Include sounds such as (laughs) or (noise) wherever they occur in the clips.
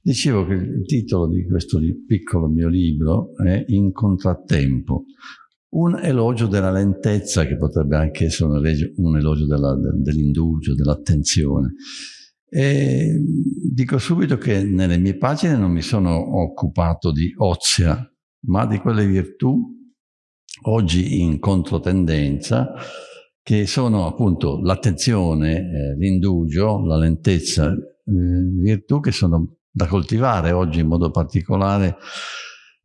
Dicevo che il titolo di questo piccolo mio libro è In contrattempo, un elogio della lentezza che potrebbe anche essere un elogio, un elogio dell'indugio, dell'attenzione. E dico subito che nelle mie pagine non mi sono occupato di ozia, ma di quelle virtù oggi in controtendenza che sono appunto l'attenzione, eh, l'indugio, la lentezza, virtù che sono da coltivare oggi in modo particolare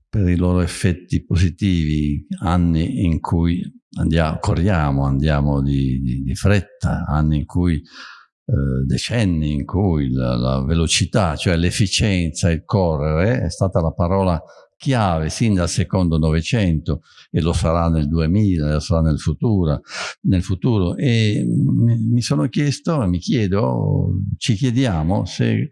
per i loro effetti positivi, anni in cui andiamo, corriamo, andiamo di, di, di fretta, anni in cui eh, decenni in cui la, la velocità, cioè l'efficienza, il correre è stata la parola chiave sin dal secondo Novecento e lo sarà nel 2000, lo sarà nel futuro, nel futuro. e mi sono chiesto, mi chiedo, ci chiediamo se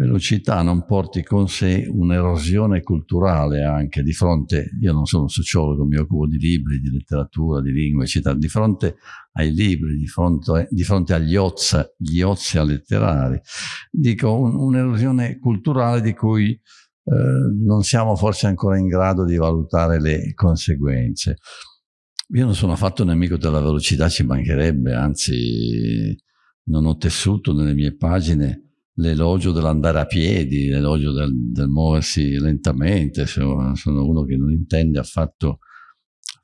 velocità non porti con sé un'erosione culturale anche di fronte, io non sono un sociologo, mi occupo di libri, di letteratura, di lingua, eccetera, di fronte ai libri, di fronte, di fronte agli ozza, gli ozia letterari, dico un'erosione un culturale di cui non siamo forse ancora in grado di valutare le conseguenze. Io non sono affatto nemico della velocità, ci mancherebbe, anzi non ho tessuto nelle mie pagine l'elogio dell'andare a piedi, l'elogio del, del, muoversi lentamente, sono, sono, uno che non intende affatto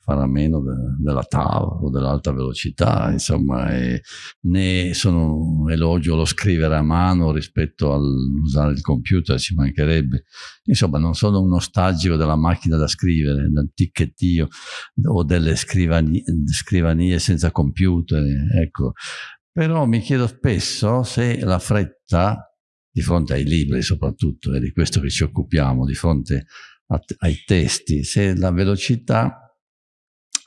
fare a meno de, della TAV o dell'alta velocità, insomma, né sono elogio lo scrivere a mano rispetto all'usare il computer, ci mancherebbe. Insomma, non sono un nostalgico della macchina da scrivere, del ticchettio o delle scrivanie, scrivanie senza computer, ecco. Però mi chiedo spesso se la fretta, di fronte ai libri soprattutto, è di questo che ci occupiamo, di fronte a, ai testi, se la velocità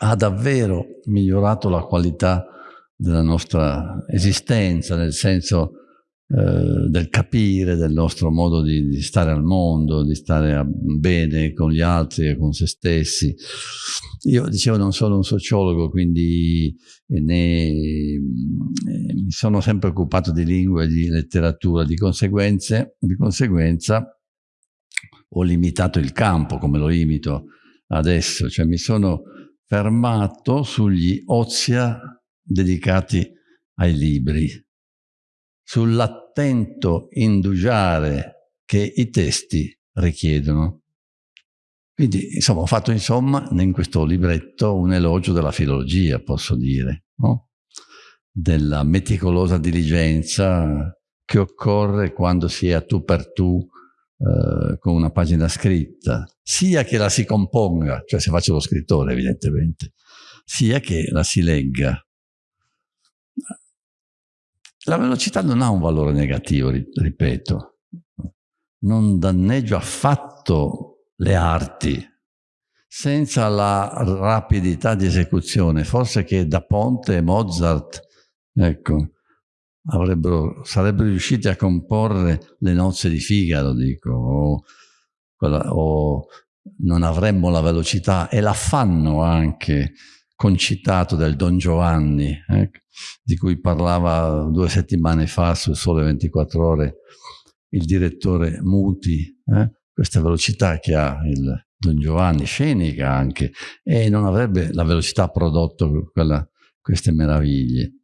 ha davvero migliorato la qualità della nostra esistenza, nel senso eh, del capire, del nostro modo di, di, stare al mondo, di stare bene con gli altri e con se stessi. Io dicevo non sono un sociologo, quindi ne, eh, mi sono sempre occupato di lingua e di letteratura, di, di conseguenza ho limitato il campo come lo limito adesso, cioè mi sono fermato sugli ozia dedicati ai libri sull'attento indugiare che i testi richiedono. Quindi, insomma, ho fatto, insomma, in questo libretto un elogio della filologia, posso dire, no? della meticolosa diligenza che occorre quando si è a tu per tu eh, con una pagina scritta, sia che la si componga, cioè se faccio lo scrittore evidentemente, sia che la si legga. La velocità non ha un valore negativo, ripeto, non danneggia affatto le arti, senza la rapidità di esecuzione, forse che da Ponte e Mozart, ecco, sarebbero riusciti a comporre le nozze di Figaro, dico, o, quella, o non avremmo la velocità, e la fanno anche, concitato del Don Giovanni, eh, di cui parlava due settimane fa su Sole 24 Ore il direttore Muti, eh, questa velocità che ha il Don Giovanni, scenica anche, e non avrebbe la velocità prodotto quella, queste meraviglie.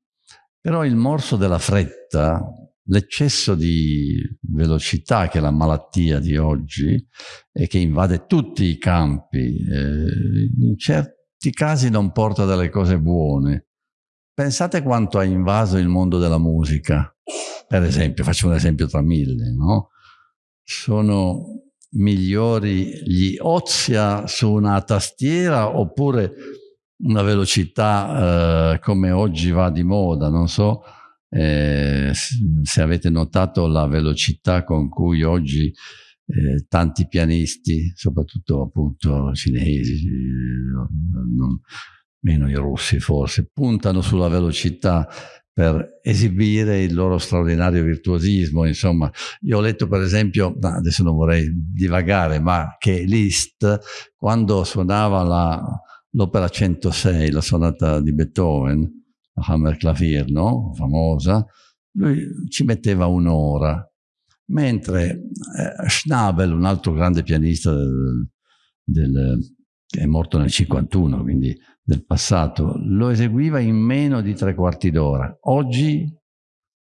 Però il morso della fretta, l'eccesso di velocità che è la malattia di oggi e che invade tutti i campi, eh, in certi casi non porta delle cose buone. Pensate quanto ha invaso il mondo della musica, per esempio, faccio un esempio tra mille, no? Sono migliori gli ozia su una tastiera oppure una velocità eh, come oggi va di moda, non so eh, se avete notato la velocità con cui oggi eh, tanti pianisti, soprattutto appunto cinesi, non, meno i russi forse, puntano sulla velocità per esibire il loro straordinario virtuosismo. Insomma, io ho letto per esempio, adesso non vorrei divagare, ma che Liszt, quando suonava l'opera 106, la sonata di Beethoven, la Hammerklavier, no? famosa, lui ci metteva un'ora mentre eh, Schnabel, un altro grande pianista del, del, che è morto nel 51, quindi del passato, lo eseguiva in meno di tre quarti d'ora. Oggi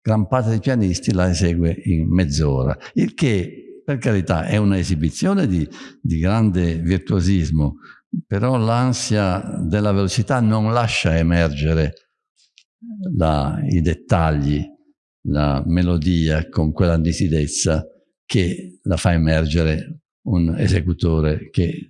gran parte dei pianisti la esegue in mezz'ora, il che per carità è un'esibizione di, di grande virtuosismo, però l'ansia della velocità non lascia emergere la, i dettagli, la melodia con quella nitidezza che la fa emergere un esecutore che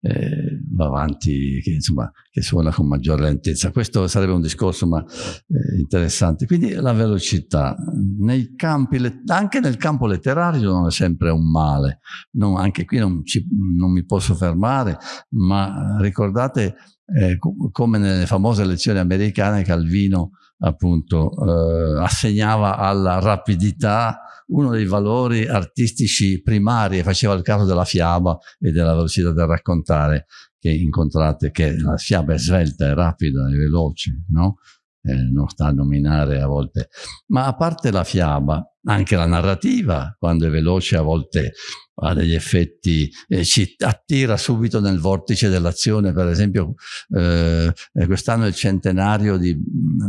eh, va avanti, che, insomma, che suona con maggiore lentezza. Questo sarebbe un discorso ma, eh, interessante. Quindi la velocità, nei campi, anche nel campo letterario non è sempre un male, non, anche qui non, ci, non, mi posso fermare, ma ricordate eh, come nelle famose lezioni americane Calvino appunto eh, assegnava alla rapidità uno dei valori artistici primari e faceva il caso della fiaba e della velocità del raccontare che incontrate, che la fiaba è svelta, è rapida, è veloce, no? Eh, non sta a nominare a volte. Ma a parte la fiaba, anche la narrativa, quando è veloce, a volte ha degli effetti, eh, ci attira subito nel vortice dell'azione, per esempio eh, quest'anno è il centenario di,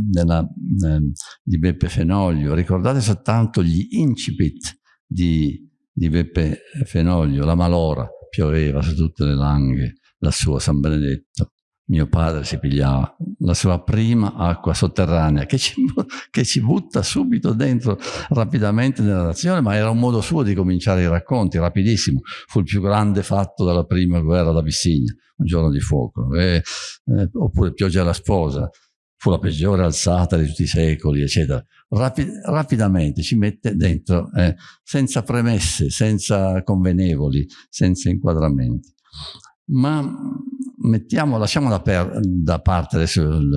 della, eh, di, Beppe Fenoglio, ricordate soltanto gli incipit di, di Beppe Fenoglio, la malora, pioveva su tutte le langhe, lassù a San Benedetto, mio padre si pigliava la sua prima acqua sotterranea che ci, che ci, butta subito dentro rapidamente nella nazione, ma era un modo suo di cominciare i racconti, rapidissimo. Fu il più grande fatto della prima guerra d'Abissigna, un giorno di fuoco. E, eh, oppure Pioggia alla sposa, fu la peggiore alzata di tutti i secoli, eccetera. Rapid, rapidamente ci mette dentro, eh, senza premesse, senza convenevoli, senza inquadramenti. Ma mettiamo, lasciamo da, per, da parte adesso il,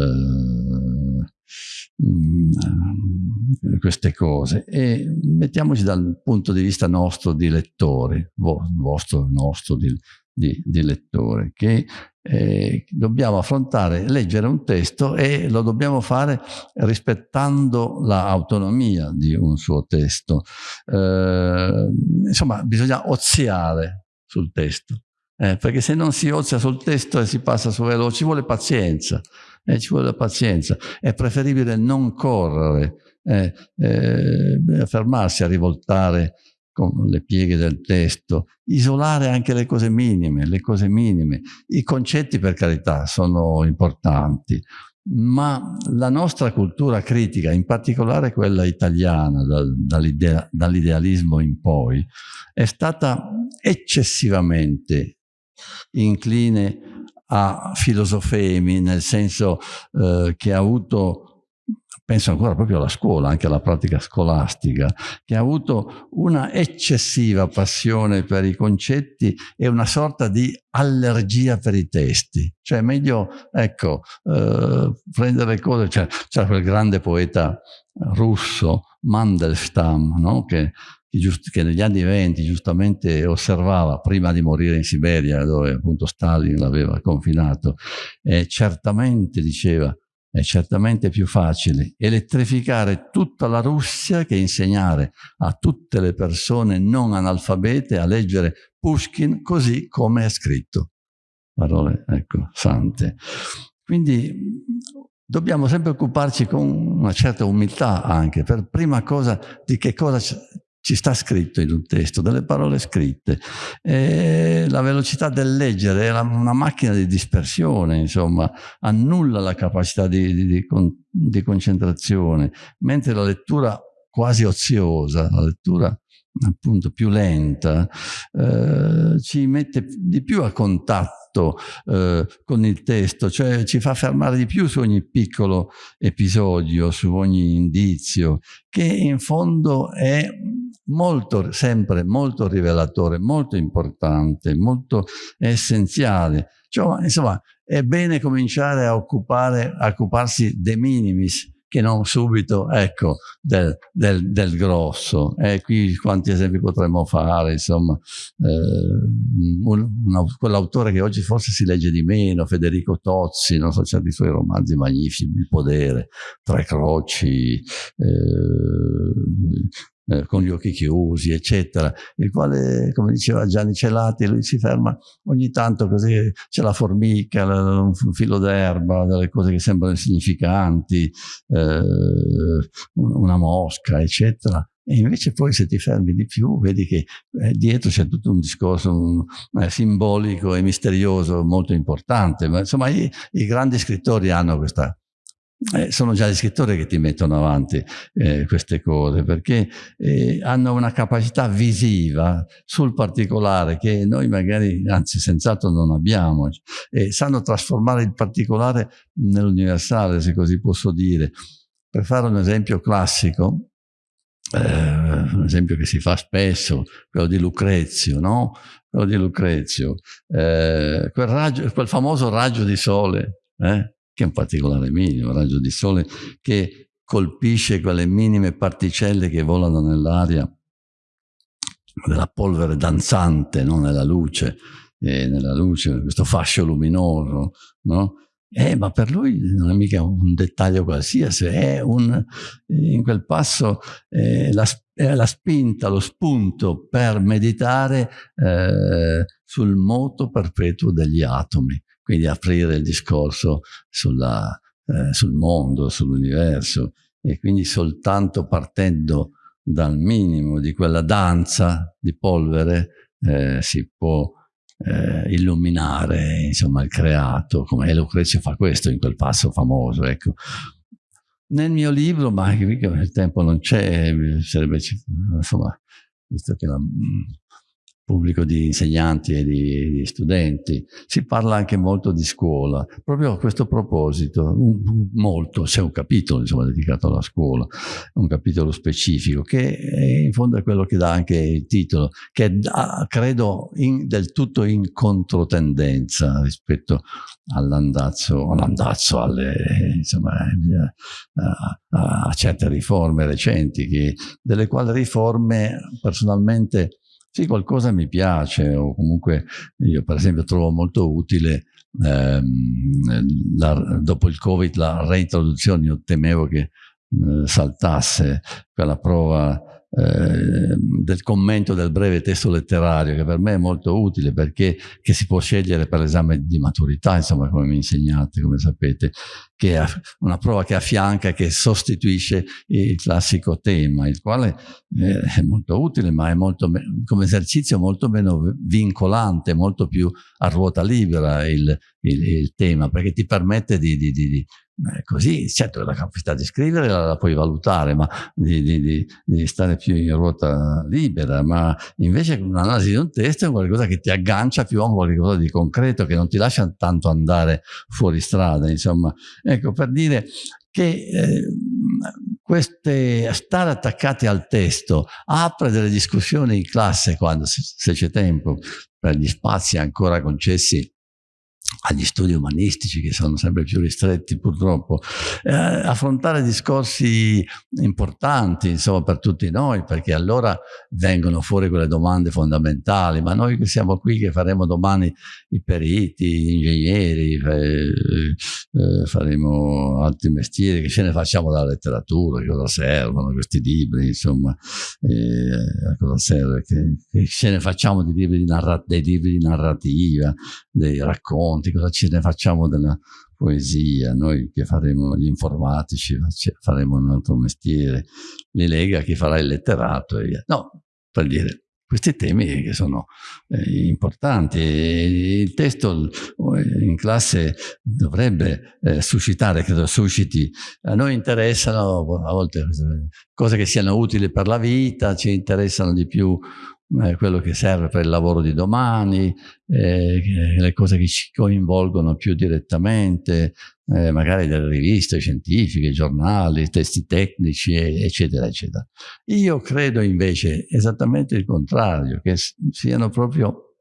uh, queste cose e mettiamoci dal punto di vista nostro di lettore, vostro, nostro di, di, di lettore, che eh, dobbiamo affrontare, leggere un testo e lo dobbiamo fare rispettando l'autonomia di un suo testo. Eh, insomma, bisogna oziare sul testo eh, perché se non si ozia sul testo e si passa su veloce, ci vuole pazienza, eh, ci vuole pazienza. È preferibile non correre, eh, eh, fermarsi a rivoltare con le pieghe del testo, isolare anche le cose minime, le cose minime. I concetti, per carità, sono importanti, ma la nostra cultura critica, in particolare quella italiana, dal, dall'idealismo in poi, è stata eccessivamente incline a filosofemi, nel senso eh, che ha avuto penso ancora proprio alla scuola, anche alla pratica scolastica, che ha avuto una eccessiva passione per i concetti e una sorta di allergia per i testi. Cioè è meglio, ecco, eh, prendere cose, c'era cioè, quel grande poeta russo, Mandelstam, no? che che negli anni venti giustamente osservava prima di morire in Siberia, dove appunto Stalin l'aveva confinato, e certamente diceva è certamente più facile elettrificare tutta la Russia che insegnare a tutte le persone non analfabete a leggere Pushkin così come è scritto. Parole, ecco, sante. Quindi dobbiamo sempre occuparci con una certa umiltà anche, per prima cosa di che cosa ci sta scritto in un testo, delle parole scritte. E la velocità del leggere è una macchina di dispersione, insomma, annulla la capacità di, di, di, di concentrazione, mentre la lettura quasi oziosa, la lettura appunto più lenta, eh, ci mette di più a contatto eh, con il testo, cioè ci fa fermare di più su ogni piccolo episodio, su ogni indizio, che in fondo è molto, sempre molto rivelatore, molto importante, molto essenziale. Cioè, insomma, è bene cominciare a, occupare, a occuparsi de minimis, che non subito, ecco, del, del, del grosso. E qui quanti esempi potremmo fare, insomma, eh, quell'autore che oggi forse si legge di meno, Federico Tozzi, non so, certi suoi romanzi magnifici, Il podere, Tre croci, eh, eh, con gli occhi chiusi, eccetera, il quale, come diceva Gianni Celati, lui si ferma ogni tanto così, c'è la formica, un filo d'erba, delle cose che sembrano insignificanti, eh, una mosca, eccetera. E invece poi se ti fermi di più vedi che eh, dietro c'è tutto un discorso un, eh, simbolico e misterioso molto importante. Ma insomma i, i grandi scrittori hanno questa... Eh, sono già gli scrittori che ti mettono avanti eh, queste cose perché eh, hanno una capacità visiva sul particolare che noi magari, anzi senz'altro non abbiamo e sanno trasformare il particolare nell'universale se così posso dire. Per fare un esempio classico, eh, un esempio che si fa spesso, quello di Lucrezio, no? Quello di Lucrezio, eh, quel, raggio, quel, famoso raggio di sole, eh? Che è un particolare minimo, raggio di sole che colpisce quelle minime particelle che volano nell'aria della polvere danzante, no? nella luce, nella luce, questo fascio luminoso, no? Eh, ma per lui non è mica un dettaglio qualsiasi, è un, in quel passo eh, la, è la spinta, lo spunto per meditare eh, sul moto perpetuo degli atomi, quindi aprire il discorso sulla, eh, sul mondo, sull'universo e quindi soltanto partendo dal minimo di quella danza di polvere eh, si può eh, illuminare insomma, il creato, come Lucrezio fa questo in quel passo famoso. Ecco. Nel mio libro, ma il tempo non c'è, sarebbe, insomma, visto che la, pubblico di insegnanti e di, di, studenti. Si parla anche molto di scuola. Proprio a questo proposito, un, molto, c'è un capitolo insomma, dedicato alla scuola, un capitolo specifico, che è, in fondo è quello che dà anche il titolo, che è, credo in, del tutto in controtendenza rispetto all'andazzo, all'andazzo insomma, a, a, a, certe riforme recenti, che, delle quali riforme personalmente sì, qualcosa mi piace o comunque io per esempio trovo molto utile ehm, la, dopo il Covid la reintroduzione, io temevo che eh, saltasse quella prova eh, del commento del breve testo letterario che per me è molto utile perché si può scegliere per l'esame di maturità insomma come mi insegnate come sapete che è una prova che affianca che sostituisce il classico tema il quale eh, è molto utile ma è molto come esercizio molto meno vincolante molto più a ruota libera il, il, il tema perché ti permette di, di, di, eh, così, certo la capacità di scrivere la, la puoi valutare, ma di, di, di, stare più in ruota libera, ma invece un'analisi di un testo è qualcosa che ti aggancia più a qualcosa di concreto, che non ti lascia tanto andare fuori strada, insomma. Ecco, per dire che eh, queste, stare attaccati al testo apre delle discussioni in classe quando, se c'è tempo, per gli spazi ancora concessi agli studi umanistici che sono sempre più ristretti purtroppo, eh, affrontare discorsi importanti insomma per tutti noi perché allora vengono fuori quelle domande fondamentali. Ma noi che siamo qui che faremo domani i periti, gli ingegneri eh, faremo altri mestieri che ce ne facciamo dalla letteratura, che cosa servono questi libri insomma eh, cosa serve che, che ce ne facciamo dei libri di, dei libri di narrativa dei racconti cosa ce ne facciamo della poesia, noi che faremo gli informatici, faremo un altro mestiere, li lega chi farà il letterato e via. No, per dire, questi temi che sono eh, importanti. il testo eh, in classe dovrebbe eh, suscitare, credo susciti, a noi interessano a volte cose che siano utili per la vita, ci interessano di più eh, quello che serve per il lavoro di domani, eh, le cose che ci coinvolgono più direttamente, eh, magari delle riviste scientifiche, giornali, testi tecnici, eccetera, eccetera. Io credo invece esattamente il contrario, che siano proprio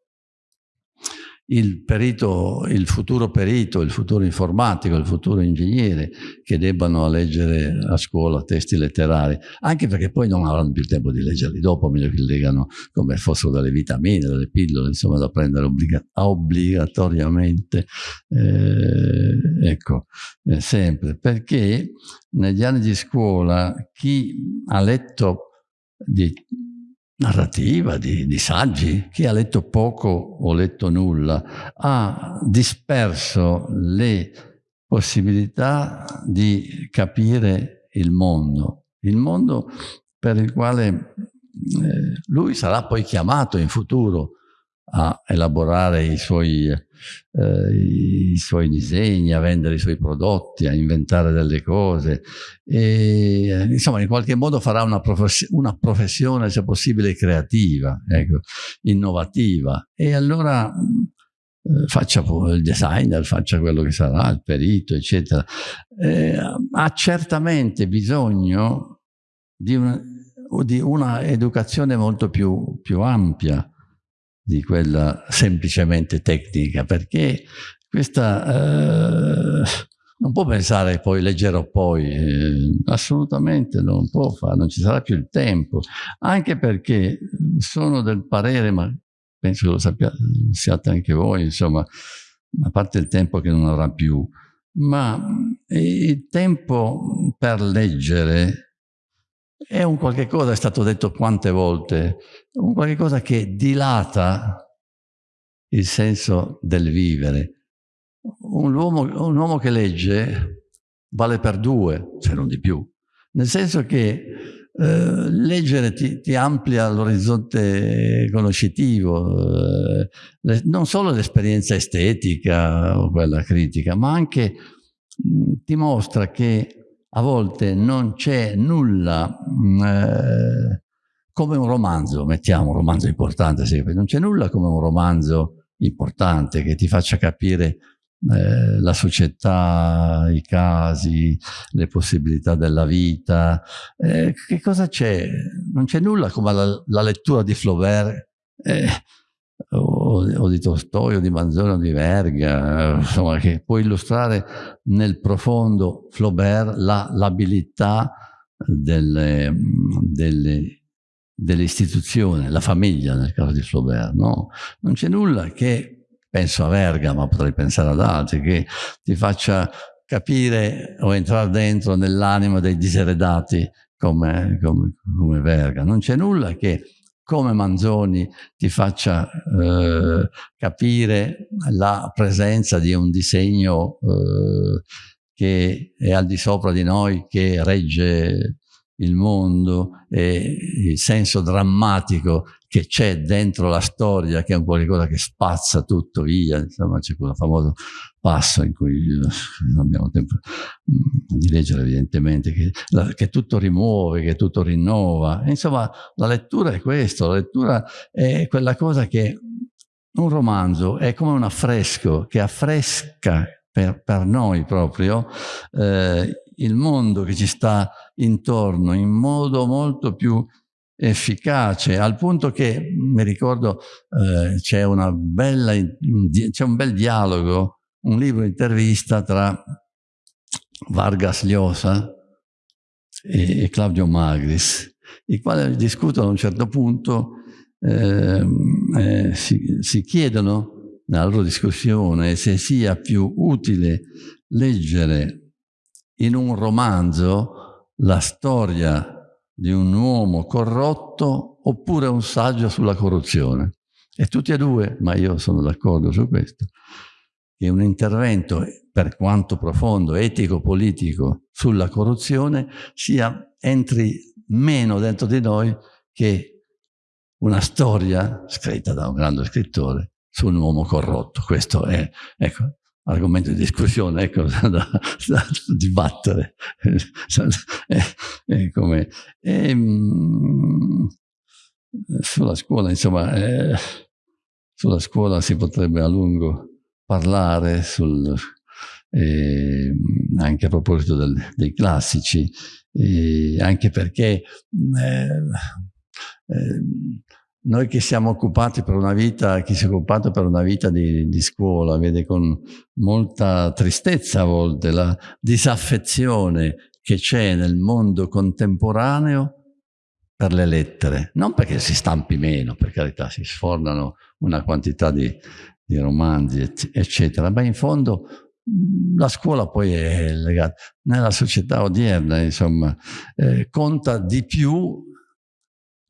il perito, il futuro perito, il futuro informatico, il futuro ingegnere che debbano leggere a scuola testi letterari, anche perché poi non avranno più tempo di leggerli dopo, meglio che li leggano come fossero delle vitamine, delle pillole, insomma da prendere obbliga obbligatoriamente, eh, ecco, eh, sempre, perché negli anni di scuola chi ha letto di narrativa, di, di, saggi. Chi ha letto poco o letto nulla ha disperso le possibilità di capire il mondo. Il mondo per il quale eh, lui sarà poi chiamato in futuro a elaborare i suoi, eh, i suoi, disegni, a vendere i suoi prodotti, a inventare delle cose. E, insomma, in qualche modo farà una, profes una professione, se possibile, creativa, ecco, innovativa. E allora eh, faccia il designer, faccia quello che sarà, il perito, eccetera. Eh, ha certamente bisogno di una, di una educazione molto più, più ampia, di quella semplicemente tecnica, perché questa eh, non può pensare poi leggerò poi, eh, assolutamente non può fare, non ci sarà più il tempo, anche perché sono del parere, ma penso che lo sappiate, siate anche voi, insomma, a parte il tempo che non avrà più, ma il tempo per leggere è un qualche cosa, è stato detto quante volte, un qualche cosa che dilata il senso del vivere. Un uomo, un uomo che legge vale per due, se non di più, nel senso che eh, leggere ti, ti amplia l'orizzonte conoscitivo, eh, le, non solo l'esperienza estetica o quella critica, ma anche mh, ti mostra che a volte non c'è nulla mm, eh, come un romanzo, mettiamo un romanzo importante, non c'è nulla come un romanzo importante che ti faccia capire eh, la società, i casi, le possibilità della vita. Eh, che cosa c'è? Non c'è nulla come la, la lettura di Flaubert eh, o, o, di Tolstoi o di Manzoni o di Verga, insomma, che può illustrare nel profondo Flaubert l'abilità delle, delle, delle, istituzioni, la famiglia nel caso di Flaubert. No? Non c'è nulla che, penso a Verga, ma potrei pensare ad altri, che ti faccia capire o entrare dentro nell'anima dei diseredati come, come, come Verga. Non c'è nulla che come Manzoni ti faccia eh, capire la presenza di un disegno eh, che è al di sopra di noi, che regge il mondo e il senso drammatico che c'è dentro la storia, che è un qualcosa che spazza tutto via, insomma c'è quel famoso passo in cui eh, non abbiamo tempo mm, di leggere evidentemente, che, che tutto rimuove, che tutto rinnova. Insomma, la lettura è questo, la lettura è quella cosa che un romanzo è come un affresco che affresca per, per noi proprio eh, il mondo che ci sta intorno in modo molto più efficace, al punto che, mi ricordo, eh, c'è un bel dialogo, un libro intervista tra Vargas Llosa e, Claudio Magris, i quali discutono a un certo punto, eh, eh, si, si chiedono nella loro discussione se sia più utile leggere in un romanzo la storia di un uomo corrotto oppure un saggio sulla corruzione. E tutti e due, ma io sono d'accordo su questo, che un intervento, per quanto profondo, etico-politico, sulla corruzione, sia, entri meno dentro di noi che una storia scritta da un grande scrittore su un uomo corrotto. Questo è, ecco, argomento di discussione, ecco, (laughs) da, da, dibattere. (laughs) e, e come, e, mh, sulla scuola, insomma, eh, sulla scuola si potrebbe a lungo parlare sul, eh, anche a proposito del, dei classici, eh, anche perché eh, eh, noi che siamo occupati per una vita, chi si è occupato per una vita di, di, scuola, vede con molta tristezza a volte la disaffezione che c'è nel mondo contemporaneo per le lettere. Non perché si stampi meno, per carità, si sfornano una quantità di, di romanzi, eccetera, ma in fondo la scuola poi è legata, nella società odierna, insomma, eh, conta di più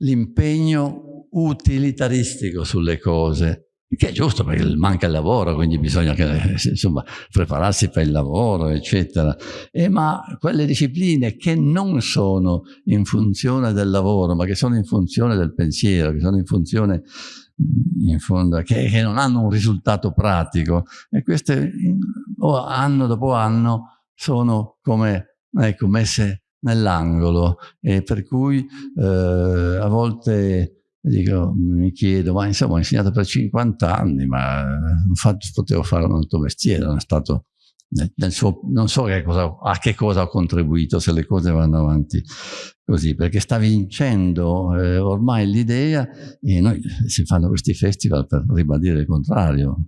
l'impegno utilitaristico sulle cose, che è giusto perché manca il lavoro, quindi bisogna che, insomma, prepararsi per il lavoro, eccetera. E ma quelle discipline che non sono in funzione del lavoro, ma che sono in funzione del pensiero, che sono in funzione in fondo, che, che non hanno un risultato pratico, e queste anno dopo anno sono come ecco, messe nell'angolo. E per cui eh, a volte Dico, mi chiedo, ma insomma ho insegnato per 50 anni, ma fatto, potevo fare un altro mestiere, non, stato, nel suo, non so che cosa, a che cosa ho contribuito se le cose vanno avanti così, perché sta vincendo eh, ormai l'idea, e noi si fanno questi festival per ribadire il contrario,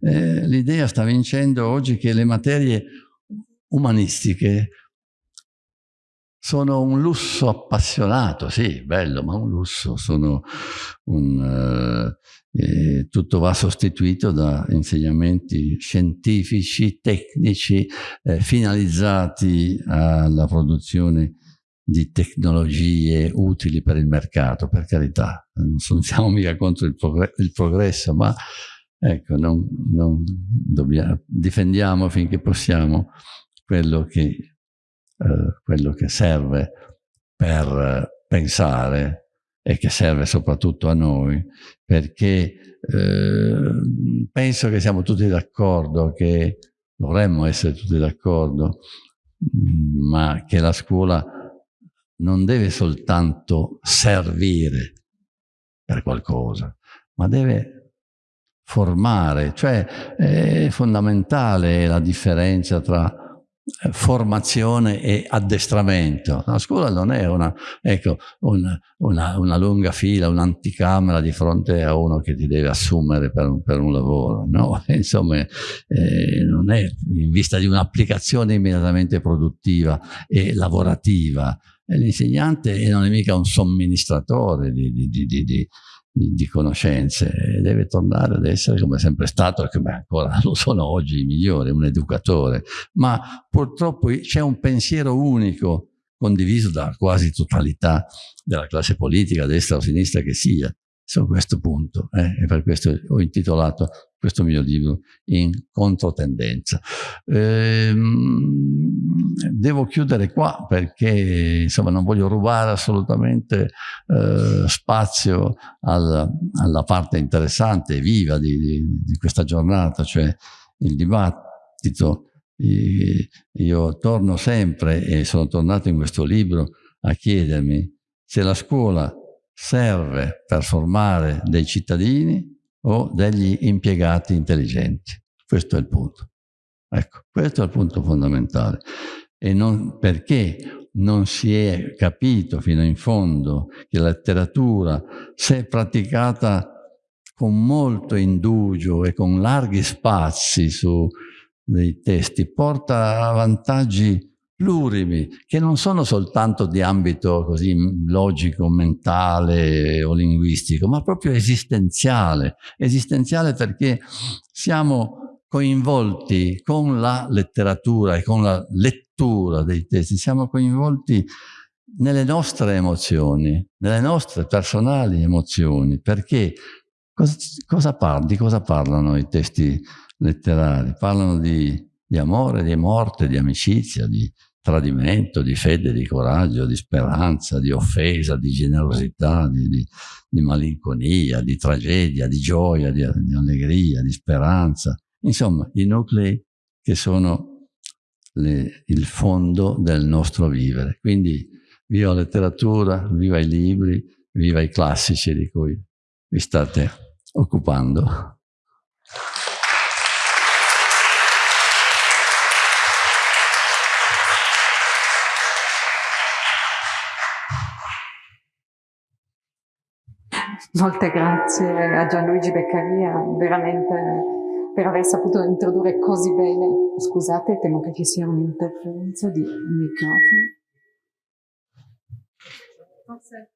eh, l'idea sta vincendo oggi che le materie umanistiche sono un lusso appassionato, sì, bello, ma un lusso, un, eh, tutto va sostituito da insegnamenti scientifici, tecnici, eh, finalizzati alla produzione di tecnologie utili per il mercato, per carità. Non siamo mica contro il, progr il progresso, ma ecco, non, non dobbiamo, difendiamo finché possiamo quello che eh, quello che serve per pensare e che serve soprattutto a noi, perché eh, penso che siamo tutti d'accordo, che dovremmo essere tutti d'accordo, ma che la scuola non deve soltanto servire per qualcosa, ma deve formare, cioè è fondamentale la differenza tra formazione e addestramento. La scuola non è una, ecco, una, una, una lunga fila, un'anticamera di fronte a uno che ti deve assumere per un, per un lavoro, no? (laughs) Insomma, eh, non è in vista di un'applicazione immediatamente produttiva e lavorativa. L'insegnante non è mica un somministratore di, di, di, di di, di, conoscenze e deve tornare ad essere come è sempre stato e come ancora (laughs) lo sono oggi i migliori, un educatore. Ma purtroppo c'è un pensiero unico condiviso da quasi totalità della classe politica, destra o sinistra che sia, su questo punto eh, e per questo ho intitolato questo mio libro in controtendenza. Ehm, devo chiudere qua perché insomma non voglio rubare assolutamente eh, spazio al, alla parte interessante e viva di, di, di questa giornata, cioè il dibattito. Io torno sempre e sono tornato in questo libro a chiedermi se la scuola serve per formare dei cittadini o degli impiegati intelligenti. Questo è il punto. Ecco, questo è il punto fondamentale. E non perché non si è capito fino in fondo che la letteratura, se praticata con molto indugio e con larghi spazi su dei testi, porta vantaggi plurimi, che non sono soltanto di ambito così logico, mentale o linguistico, ma proprio esistenziale. Esistenziale perché siamo coinvolti con la letteratura e con la lettura dei testi, siamo coinvolti nelle nostre emozioni, nelle nostre personali emozioni, perché cosa, cosa par di cosa parlano i testi letterari? Parlano di, di amore, di morte, di amicizia, di, tradimento, di fede, di coraggio, di speranza, di offesa, di generosità, di, di, di malinconia, di tragedia, di gioia, di, di, allegria, di speranza. Insomma, i nuclei che sono le, il fondo del nostro vivere. Quindi viva la letteratura, viva i libri, viva i classici di cui vi state occupando. Molte grazie a Gianluigi Beccaria, veramente per aver saputo introdurre così bene. Scusate, temo che ci sia un'interferenza di microfono. Forse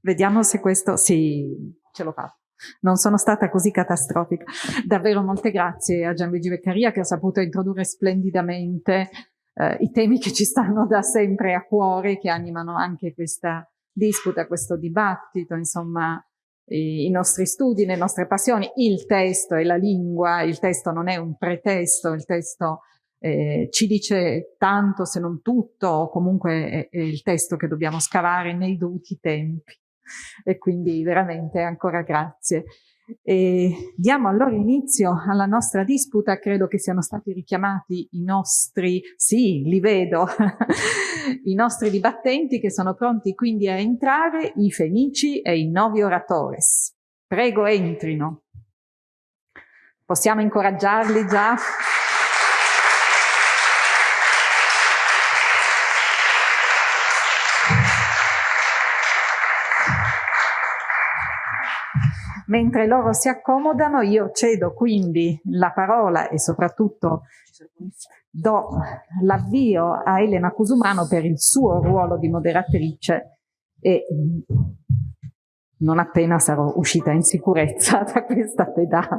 Vediamo se questo... Sì, ce l'ho fatta. Non sono stata così catastrofica. Davvero molte grazie a Gianluigi Beccaria che ha saputo introdurre splendidamente eh, i temi che ci stanno da sempre a cuore, che animano anche questa disputa, questo dibattito, insomma, i, i nostri studi, le nostre passioni, il testo e la lingua, il testo non è un pretesto, il testo eh, ci dice tanto se non tutto, o comunque è, è il testo che dobbiamo scavare nei dovuti tempi. (laughs) E quindi veramente ancora grazie. E diamo allora inizio alla nostra disputa, credo che siano stati richiamati i nostri, sì, li vedo, (laughs) i nostri dibattenti che sono pronti quindi a entrare, i fenici e i novi oratores. Prego entrino. Possiamo incoraggiarli già? Mentre loro si accomodano, io cedo quindi la parola e soprattutto do l'avvio a Elena Cusumano per il suo ruolo di moderatrice e non appena sarò uscita in sicurezza da questa pedana.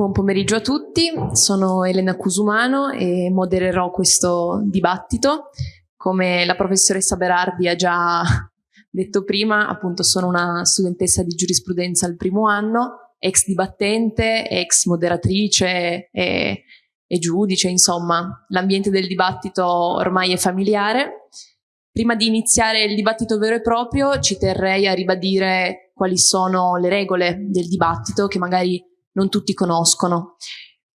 Buon pomeriggio a tutti, sono Elena Cusumano e modererò questo dibattito. Come la professoressa Berardi ha già (laughs) detto prima, appunto sono una studentessa di giurisprudenza al primo anno, ex dibattente, ex moderatrice e, e giudice, insomma, l'ambiente del dibattito ormai è familiare. Prima di iniziare il dibattito vero e proprio ci terrei a ribadire quali sono le regole del dibattito che magari non tutti conoscono.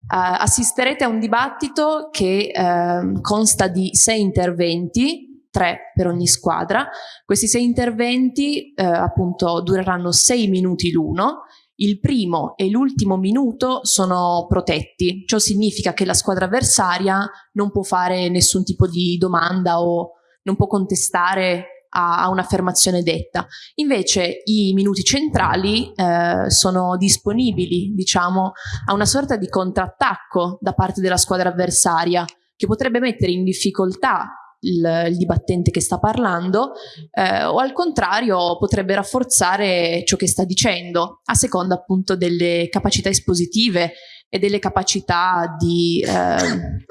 Uh, assisterete a un dibattito che uh, consta di sei interventi, tre per ogni squadra. Questi sei interventi uh, appunto dureranno sei minuti l'uno. Il primo e l'ultimo minuto sono protetti, ciò significa che la squadra avversaria non può fare nessun tipo di domanda o non può contestare a, a un'affermazione detta. Invece i minuti centrali eh, sono disponibili, diciamo, a una sorta di contrattacco da parte della squadra avversaria che potrebbe mettere in difficoltà il, il, dibattente che sta parlando eh, o al contrario potrebbe rafforzare ciò che sta dicendo a seconda appunto delle capacità espositive e delle capacità di, eh,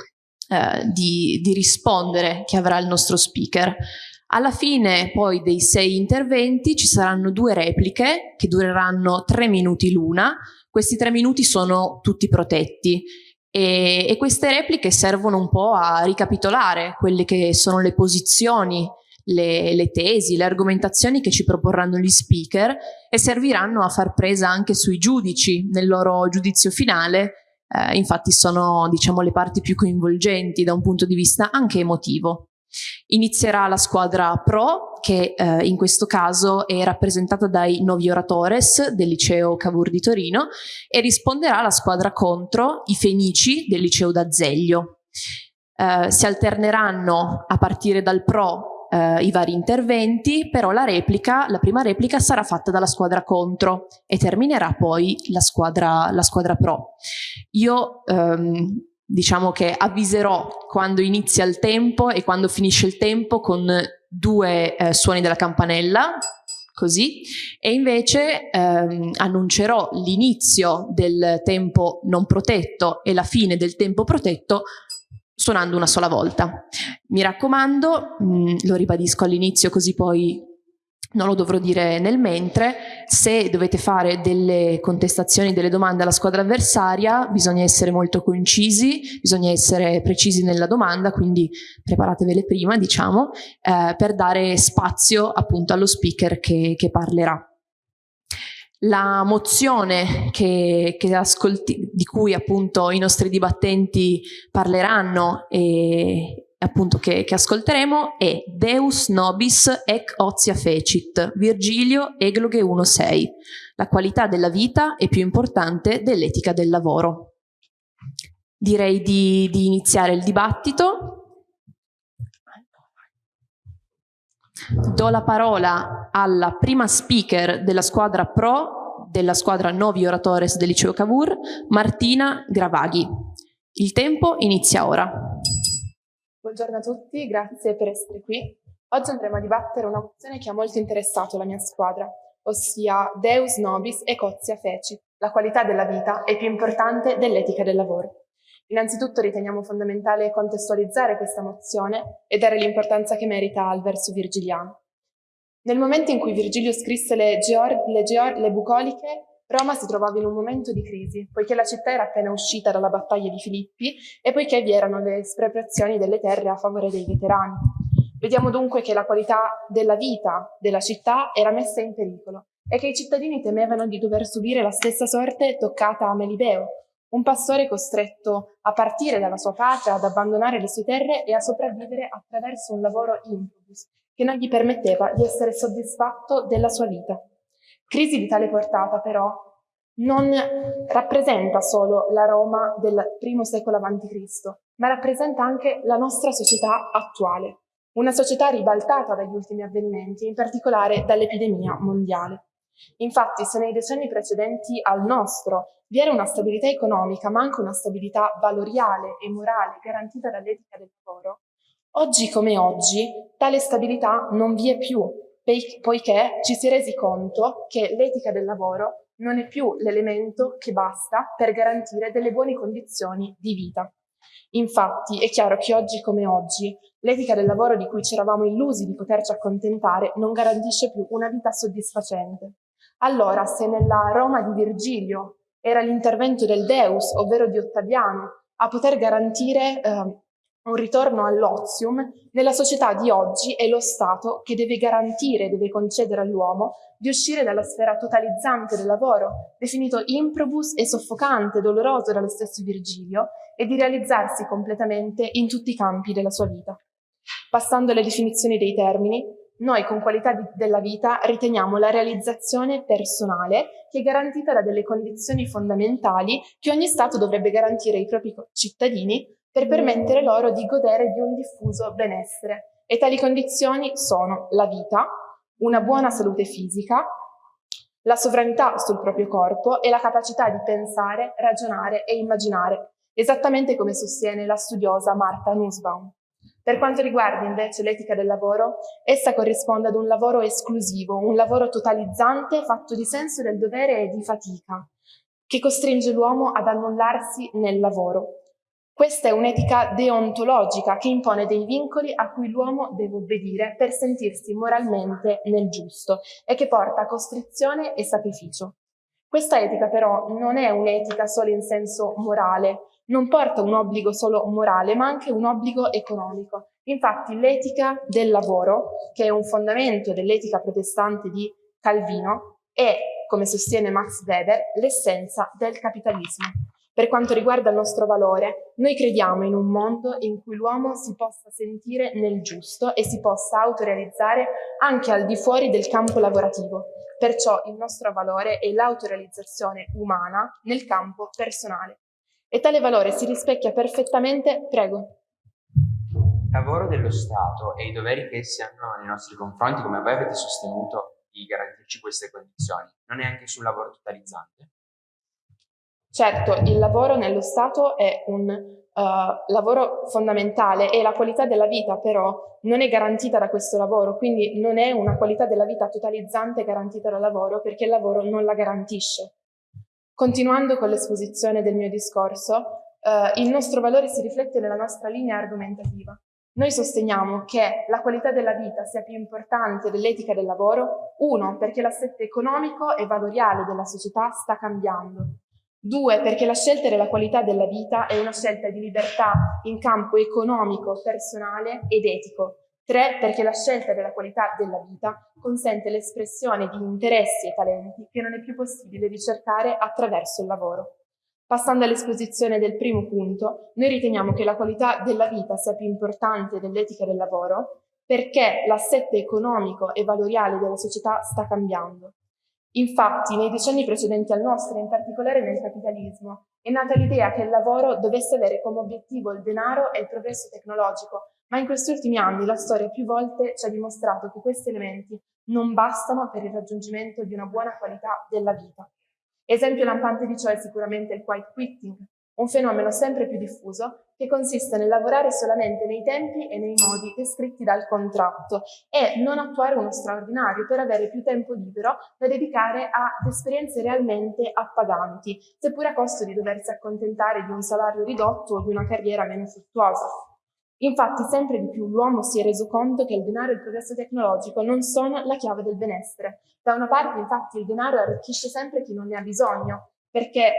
eh, di, di rispondere che avrà il nostro speaker. Alla fine poi dei sei interventi ci saranno due repliche che dureranno tre minuti l'una. Questi tre minuti sono tutti protetti e, e, queste repliche servono un po' a ricapitolare quelle che sono le posizioni, le, le, tesi, le argomentazioni che ci proporranno gli speaker e serviranno a far presa anche sui giudici nel loro giudizio finale. Eh, infatti sono diciamo le parti più coinvolgenti da un punto di vista anche emotivo. Inizierà la squadra pro che eh, in questo caso è rappresentata dai Novi Oratores del liceo Cavour di Torino e risponderà alla squadra contro i Fenici del liceo d'Azeglio. Eh, si alterneranno a partire dal pro eh, i vari interventi, però la replica, la prima replica sarà fatta dalla squadra contro e terminerà poi la squadra, la squadra pro. Io ehm, diciamo che avviserò quando inizia il tempo e quando finisce il tempo con due eh, suoni della campanella, così, e invece ehm, annuncerò l'inizio del tempo non protetto e la fine del tempo protetto suonando una sola volta. Mi raccomando, mh, mm, lo ribadisco all'inizio così poi non lo dovrò dire nel mentre, se dovete fare delle contestazioni, delle domande alla squadra avversaria, bisogna essere molto concisi, bisogna essere precisi nella domanda, quindi preparatevele prima, diciamo, eh, per dare spazio appunto allo speaker che, che parlerà. La mozione che, che ascolti, di cui appunto i nostri dibattenti parleranno e appunto che, che, ascolteremo è Deus nobis ec otia fecit, Virgilio Egloghe 1.6. La qualità della vita è più importante dell'etica del lavoro. Direi di, di iniziare il dibattito. Do la parola alla prima speaker della squadra pro della squadra Novi Oratores del Liceo Cavour, Martina Gravaghi. Il tempo inizia ora. Buongiorno a tutti, grazie per essere qui. Oggi andremo a dibattere una mozione che ha molto interessato la mia squadra, ossia Deus nobis e Cozia feci. La qualità della vita è più importante dell'etica del lavoro. Innanzitutto riteniamo fondamentale contestualizzare questa mozione e dare l'importanza che merita al verso virgiliano. Nel momento in cui Virgilio scrisse le, Geor le, Geor le bucoliche, Roma si trovava in un momento di crisi, poiché la città era appena uscita dalla battaglia di Filippi e poiché vi erano le espropriazioni delle terre a favore dei veterani. Vediamo dunque che la qualità della vita della città era messa in pericolo e che i cittadini temevano di dover subire la stessa sorte toccata a Melibeo, un pastore costretto a partire dalla sua patria, ad abbandonare le sue terre e a sopravvivere attraverso un lavoro improbus che non gli permetteva di essere soddisfatto della sua vita. Crisi di tale portata, però, non rappresenta solo la Roma del primo secolo a.C., ma rappresenta anche la nostra società attuale, una società ribaltata dagli ultimi avvenimenti, in particolare dall'epidemia mondiale. Infatti, se nei decenni precedenti al nostro vi era una stabilità economica, ma anche una stabilità valoriale e morale garantita dall'etica del lavoro, oggi come oggi tale stabilità non vi è più, poiché ci si è resi conto che l'etica del lavoro non è più l'elemento che basta per garantire delle buone condizioni di vita. Infatti è chiaro che oggi come oggi l'etica del lavoro di cui ci eravamo illusi di poterci accontentare non garantisce più una vita soddisfacente. Allora, se nella Roma di Virgilio era l'intervento del Deus, ovvero di Ottaviano, a poter garantire eh, un ritorno all'ozium, nella società di oggi è lo Stato che deve garantire, deve concedere all'uomo di uscire dalla sfera totalizzante del lavoro, definito improbus e soffocante, doloroso dallo stesso Virgilio, e di realizzarsi completamente in tutti i campi della sua vita. Passando alle definizioni dei termini, noi con qualità di, della vita riteniamo la realizzazione personale che è garantita da delle condizioni fondamentali che ogni Stato dovrebbe garantire ai propri cittadini per permettere loro di godere di un diffuso benessere. E tali condizioni sono la vita, una buona salute fisica, la sovranità sul proprio corpo e la capacità di pensare, ragionare e immaginare, esattamente come sostiene la studiosa Marta Nussbaum. Per quanto riguarda invece l'etica del lavoro, essa corrisponde ad un lavoro esclusivo, un lavoro totalizzante fatto di senso del dovere e di fatica, che costringe l'uomo ad annullarsi nel lavoro. Questa è un'etica deontologica che impone dei vincoli a cui l'uomo deve obbedire per sentirsi moralmente nel giusto e che porta a costrizione e sacrificio. Questa etica però non è un'etica solo in senso morale, non porta un obbligo solo morale, ma anche un obbligo economico. Infatti l'etica del lavoro, che è un fondamento dell'etica protestante di Calvino, è, come sostiene Max Weber, l'essenza del capitalismo. Per quanto riguarda il nostro valore, noi crediamo in un mondo in cui l'uomo si possa sentire nel giusto e si possa autorealizzare anche al di fuori del campo lavorativo. Perciò il nostro valore è l'autorealizzazione umana nel campo personale e tale valore si rispecchia perfettamente, prego. Il lavoro dello Stato e i doveri che essi hanno nei nostri confronti, come voi avete sostenuto di garantirci queste condizioni, non è anche sul lavoro totalizzante? Certo, il lavoro nello Stato è un uh, lavoro fondamentale e la qualità della vita però non è garantita da questo lavoro, quindi non è una qualità della vita totalizzante garantita dal lavoro perché il lavoro non la garantisce. Continuando con l'esposizione del mio discorso, eh, il nostro valore si riflette nella nostra linea argomentativa. Noi sosteniamo che la qualità della vita sia più importante dell'etica del lavoro, uno, perché l'assetto economico e valoriale della società sta cambiando. Due, perché la scelta della qualità della vita è una scelta di libertà in campo economico, personale ed etico. 3. Perché la scelta della qualità della vita consente l'espressione di interessi e talenti che non è più possibile ricercare attraverso il lavoro. Passando all'esposizione del primo punto, noi riteniamo che la qualità della vita sia più importante dell'etica del lavoro perché l'assetto economico e valoriale della società sta cambiando. Infatti, nei decenni precedenti al nostro, in particolare nel capitalismo, è nata l'idea che il lavoro dovesse avere come obiettivo il denaro e il progresso tecnologico, ma in questi ultimi anni la storia più volte ci ha dimostrato che questi elementi non bastano per il raggiungimento di una buona qualità della vita. Esempio lampante di ciò è sicuramente il quiet quitting, un fenomeno sempre più diffuso che consiste nel lavorare solamente nei tempi e nei modi descritti dal contratto e non attuare uno straordinario per avere più tempo libero da dedicare ad esperienze realmente appaganti, seppure a costo di doversi accontentare di un salario ridotto o di una carriera meno fruttuosa. Infatti sempre di più l'uomo si è reso conto che il denaro e il progresso tecnologico non sono la chiave del benessere. Da una parte infatti il denaro arricchisce sempre chi non ne ha bisogno, perché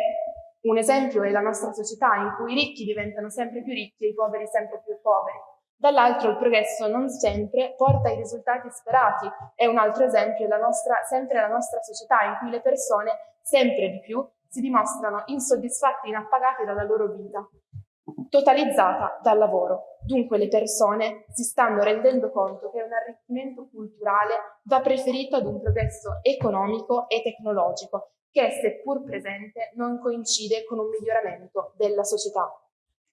un esempio è la nostra società in cui i ricchi diventano sempre più ricchi e i poveri sempre più poveri. Dall'altro il progresso non sempre porta ai risultati sperati e un altro esempio è la nostra, sempre la nostra società in cui le persone sempre di più si dimostrano insoddisfatte e inappagate dalla loro vita, totalizzata dal lavoro. Dunque le persone si stanno rendendo conto che un arricchimento culturale va preferito ad un progresso economico e tecnologico che, seppur presente, non coincide con un miglioramento della società.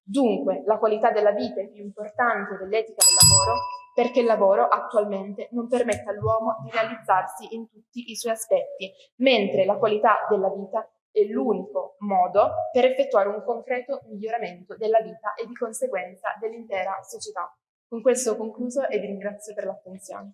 Dunque, la qualità della vita è più importante dell'etica del lavoro perché il lavoro attualmente non permette all'uomo di realizzarsi in tutti i suoi aspetti, mentre la qualità della vita è l'unico modo per effettuare un concreto miglioramento della vita e di conseguenza dell'intera società. Con questo ho concluso e vi ringrazio per l'attenzione.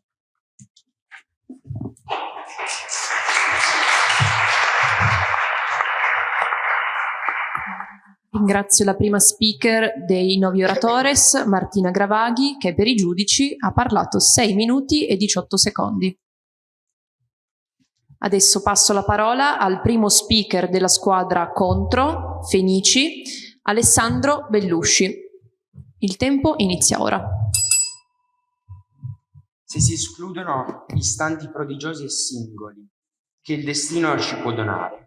Ringrazio la prima speaker dei Novi Oratores, Martina Gravaghi, che per i giudici ha parlato 6 minuti e 18 secondi. Adesso passo la parola al primo speaker della squadra contro, Fenici, Alessandro Bellusci. Il tempo inizia ora. Se si escludono istanti prodigiosi e singoli che il destino ci può donare,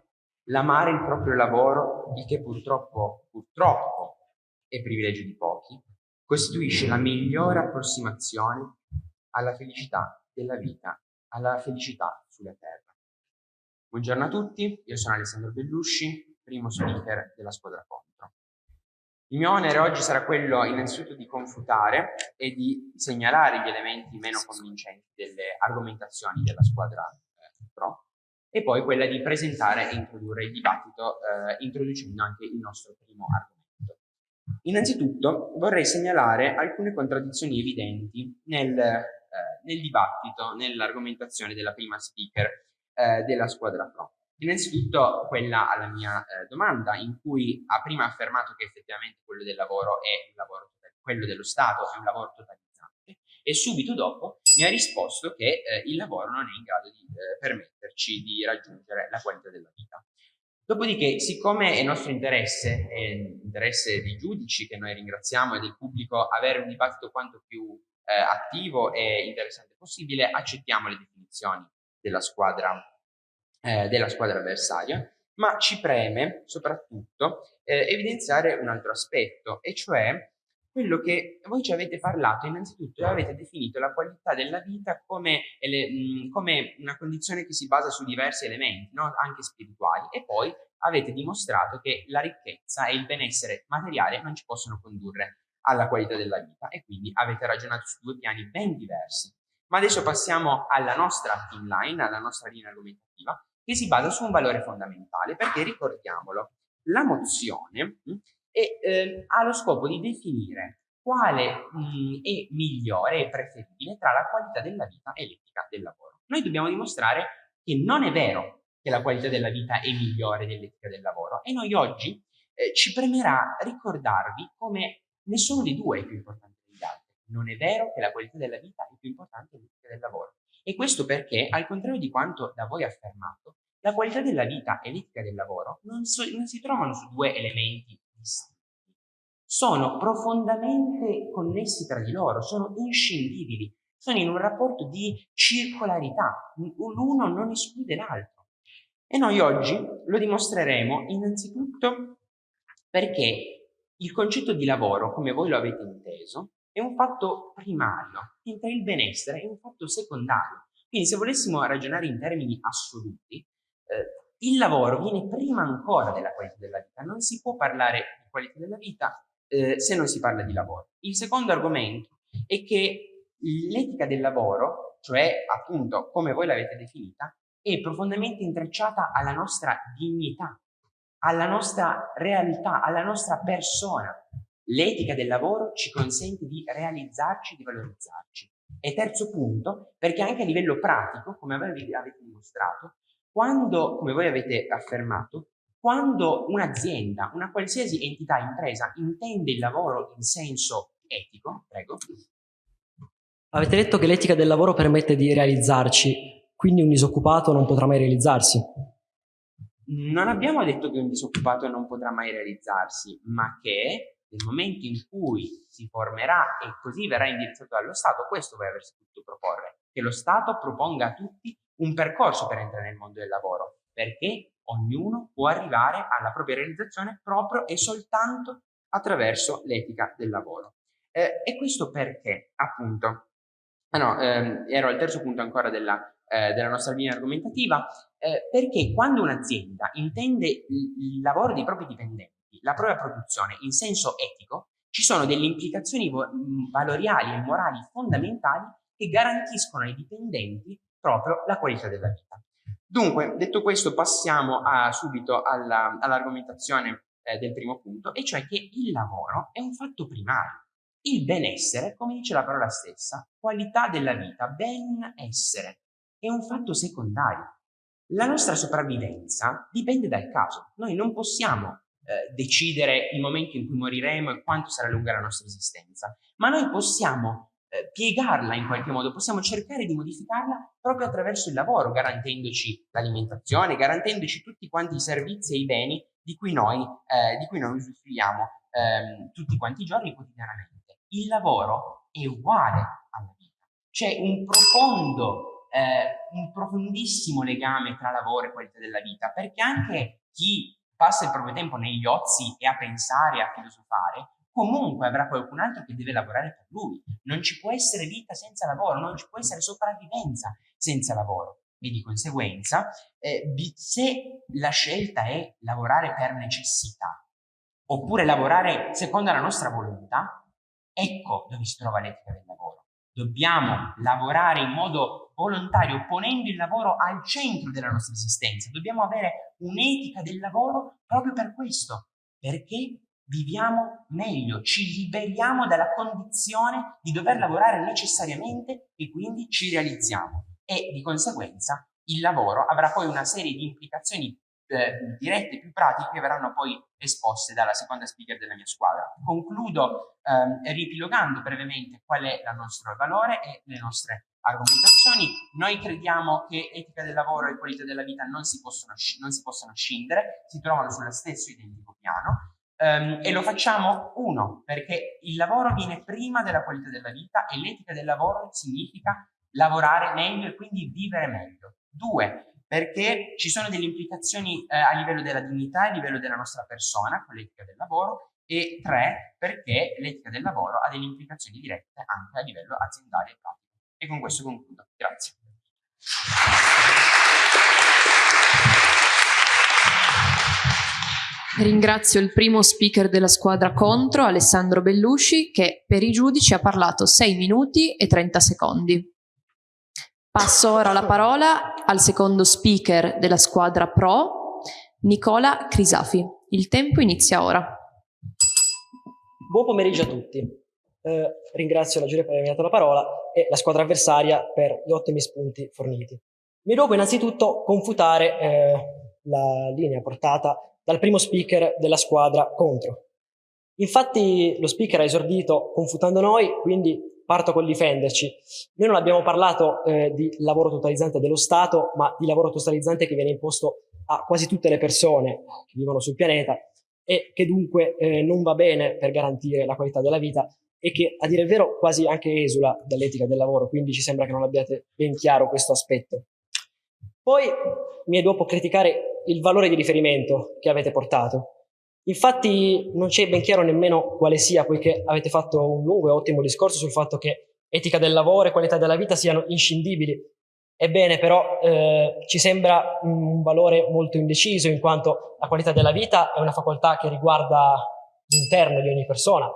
l'amare il proprio lavoro, il che purtroppo, purtroppo è privilegio di pochi, costituisce la migliore approssimazione alla felicità della vita, alla felicità sulla terra. Buongiorno a tutti, io sono Alessandro Bellusci, primo speaker della squadra contro. Il mio onere oggi sarà quello innanzitutto di confutare e di segnalare gli elementi meno convincenti delle argomentazioni della squadra eh, pro e poi quella di presentare e introdurre il dibattito eh, introducendo anche il nostro primo argomento. Innanzitutto vorrei segnalare alcune contraddizioni evidenti nel, eh, nel dibattito, nell'argomentazione della prima speaker eh, della squadra pro. Innanzitutto quella alla mia eh, domanda in cui ha prima affermato che effettivamente quello del lavoro è un lavoro, quello dello Stato è un lavoro totale e subito dopo mi ha risposto che eh, il lavoro non è in grado di eh, permetterci di raggiungere la qualità della vita. Dopodiché, siccome è nostro interesse, è interesse dei giudici che noi ringraziamo e del pubblico avere un dibattito quanto più eh, attivo e interessante possibile, accettiamo le definizioni della squadra, eh, della squadra avversaria, ma ci preme soprattutto eh, evidenziare un altro aspetto, e cioè quello che voi ci avete parlato innanzitutto avete definito la qualità della vita come, come una condizione che si basa su diversi elementi, no? anche spirituali, e poi avete dimostrato che la ricchezza e il benessere materiale non ci possono condurre alla qualità della vita e quindi avete ragionato su due piani ben diversi. Ma adesso passiamo alla nostra inline, alla nostra linea argomentativa, che si basa su un valore fondamentale, perché ricordiamolo, la mozione e eh, ha lo scopo di definire quale mh, mm, è migliore e preferibile tra la qualità della vita e l'etica del lavoro. Noi dobbiamo dimostrare che non è vero che la qualità della vita è migliore dell'etica del lavoro e noi oggi eh, ci premerà ricordarvi come nessuno dei due è più importante degli altri. Non è vero che la qualità della vita è più importante dell'etica del lavoro. E questo perché, al contrario di quanto da voi affermato, la qualità della vita e l'etica del lavoro non, so, non si trovano su due elementi distinti, sono profondamente connessi tra di loro, sono inscindibili, sono in un rapporto di circolarità, l'uno non esclude l'altro. E noi oggi lo dimostreremo innanzitutto perché il concetto di lavoro, come voi lo avete inteso, è un fatto primario, mentre il benessere è un fatto secondario. Quindi se volessimo ragionare in termini assoluti, eh, il lavoro viene prima ancora della qualità della vita. Non si può parlare di qualità della vita eh, se non si parla di lavoro. Il secondo argomento è che l'etica del lavoro, cioè appunto come voi l'avete definita, è profondamente intrecciata alla nostra dignità, alla nostra realtà, alla nostra persona. L'etica del lavoro ci consente di realizzarci, di valorizzarci. E terzo punto, perché anche a livello pratico, come avete dimostrato, quando, come voi avete affermato, quando un'azienda, una qualsiasi entità, impresa, intende il lavoro in senso etico, prego. Avete detto che l'etica del lavoro permette di realizzarci, quindi un disoccupato non potrà mai realizzarsi. Non abbiamo detto che un disoccupato non potrà mai realizzarsi, ma che nel momento in cui si formerà e così verrà indirizzato dallo Stato, questo avreste potuto proporre, che lo Stato proponga a tutti un percorso per entrare nel mondo del lavoro, perché ognuno può arrivare alla propria realizzazione proprio e soltanto attraverso l'etica del lavoro. Eh, e questo perché, appunto, ah no, ehm, ero al terzo punto ancora della, eh, della nostra linea argomentativa, eh, perché quando un'azienda intende il lavoro dei propri dipendenti, la propria produzione in senso etico, ci sono delle implicazioni valoriali e morali fondamentali che garantiscono ai dipendenti proprio la qualità della vita. Dunque, detto questo, passiamo a, subito all'argomentazione eh, del primo punto, e cioè che il lavoro è un fatto primario. Il benessere, come dice la parola stessa, qualità della vita, benessere, è un fatto secondario. La nostra sopravvivenza dipende dal caso. Noi non possiamo eh, decidere il momento in cui moriremo e quanto sarà lunga la nostra esistenza, ma noi possiamo eh, piegarla in qualche modo, possiamo cercare di modificarla proprio attraverso il lavoro, garantendoci l'alimentazione, garantendoci tutti quanti i servizi e i beni di cui noi, eh, di cui noi usufruiamo ehm, tutti quanti i giorni quotidianamente. Il lavoro è uguale alla vita, c'è un profondo, eh, un profondissimo legame tra lavoro e qualità della vita, perché anche chi passa il proprio tempo negli ozi e a pensare, a filosofare, comunque avrà qualcun altro che deve lavorare per lui. Non ci può essere vita senza lavoro, non ci può essere sopravvivenza senza lavoro. E di conseguenza, eh, se la scelta è lavorare per necessità, oppure lavorare secondo la nostra volontà, ecco dove si trova l'etica del lavoro. Dobbiamo lavorare in modo volontario, ponendo il lavoro al centro della nostra esistenza. Dobbiamo avere un'etica del lavoro proprio per questo, perché viviamo meglio, ci liberiamo dalla condizione di dover lavorare necessariamente e quindi ci realizziamo. E di conseguenza il lavoro avrà poi una serie di implicazioni eh, dirette più pratiche che verranno poi esposte dalla seconda speaker della mia squadra. Concludo ehm, ripilogando brevemente qual è il nostro valore e le nostre argomentazioni. Noi crediamo che etica del lavoro e qualità della vita non si possono, non si possono scindere, si trovano sullo stesso identico piano Um, e lo facciamo, uno, perché il lavoro viene prima della qualità della vita e l'etica del lavoro significa lavorare meglio e quindi vivere meglio. Due, perché ci sono delle implicazioni eh, a livello della dignità e a livello della nostra persona con l'etica del lavoro. E tre, perché l'etica del lavoro ha delle implicazioni dirette anche a livello aziendale e pratico. E con questo concludo. Grazie. Ringrazio il primo speaker della squadra contro, Alessandro Bellusci, che per i giudici ha parlato 6 minuti e 30 secondi. Passo ora la parola al secondo speaker della squadra pro, Nicola Crisafi. Il tempo inizia ora. Buon pomeriggio a tutti. Eh, ringrazio la giuria per avermi dato la parola e la squadra avversaria per gli ottimi spunti forniti. Mi devo innanzitutto confutare eh, la linea portata dal primo speaker della squadra contro. Infatti lo speaker ha esordito confutando noi, quindi parto col difenderci. Noi non abbiamo parlato eh, di lavoro totalizzante dello Stato, ma di lavoro totalizzante che viene imposto a quasi tutte le persone che vivono sul pianeta e che dunque eh, non va bene per garantire la qualità della vita e che a dire il vero quasi anche esula dall'etica del lavoro, quindi ci sembra che non abbiate ben chiaro questo aspetto. Poi mi è dopo criticare il valore di riferimento che avete portato. Infatti non c'è ben chiaro nemmeno quale sia, poiché avete fatto un lungo e ottimo discorso sul fatto che etica del lavoro e qualità della vita siano inscindibili. Ebbene, però eh, ci sembra un valore molto indeciso, in quanto la qualità della vita è una facoltà che riguarda l'interno di ogni persona,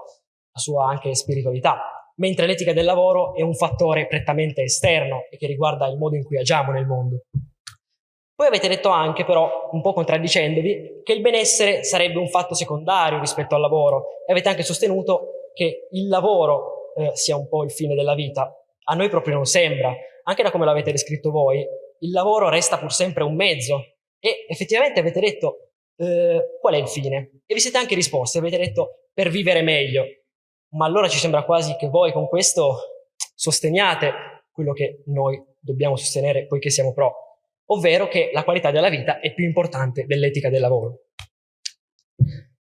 la sua anche spiritualità, mentre l'etica del lavoro è un fattore prettamente esterno e che riguarda il modo in cui agiamo nel mondo. Poi avete detto anche, però, un po' contraddicendovi, che il benessere sarebbe un fatto secondario rispetto al lavoro. E avete anche sostenuto che il lavoro eh, sia un po' il fine della vita. A noi proprio non sembra, anche da come l'avete descritto voi, il lavoro resta pur sempre un mezzo. E effettivamente avete detto eh, qual è il fine? E vi siete anche risposti, avete detto per vivere meglio, ma allora ci sembra quasi che voi con questo sosteniate quello che noi dobbiamo sostenere poiché siamo pro, ovvero che la qualità della vita è più importante dell'etica del lavoro.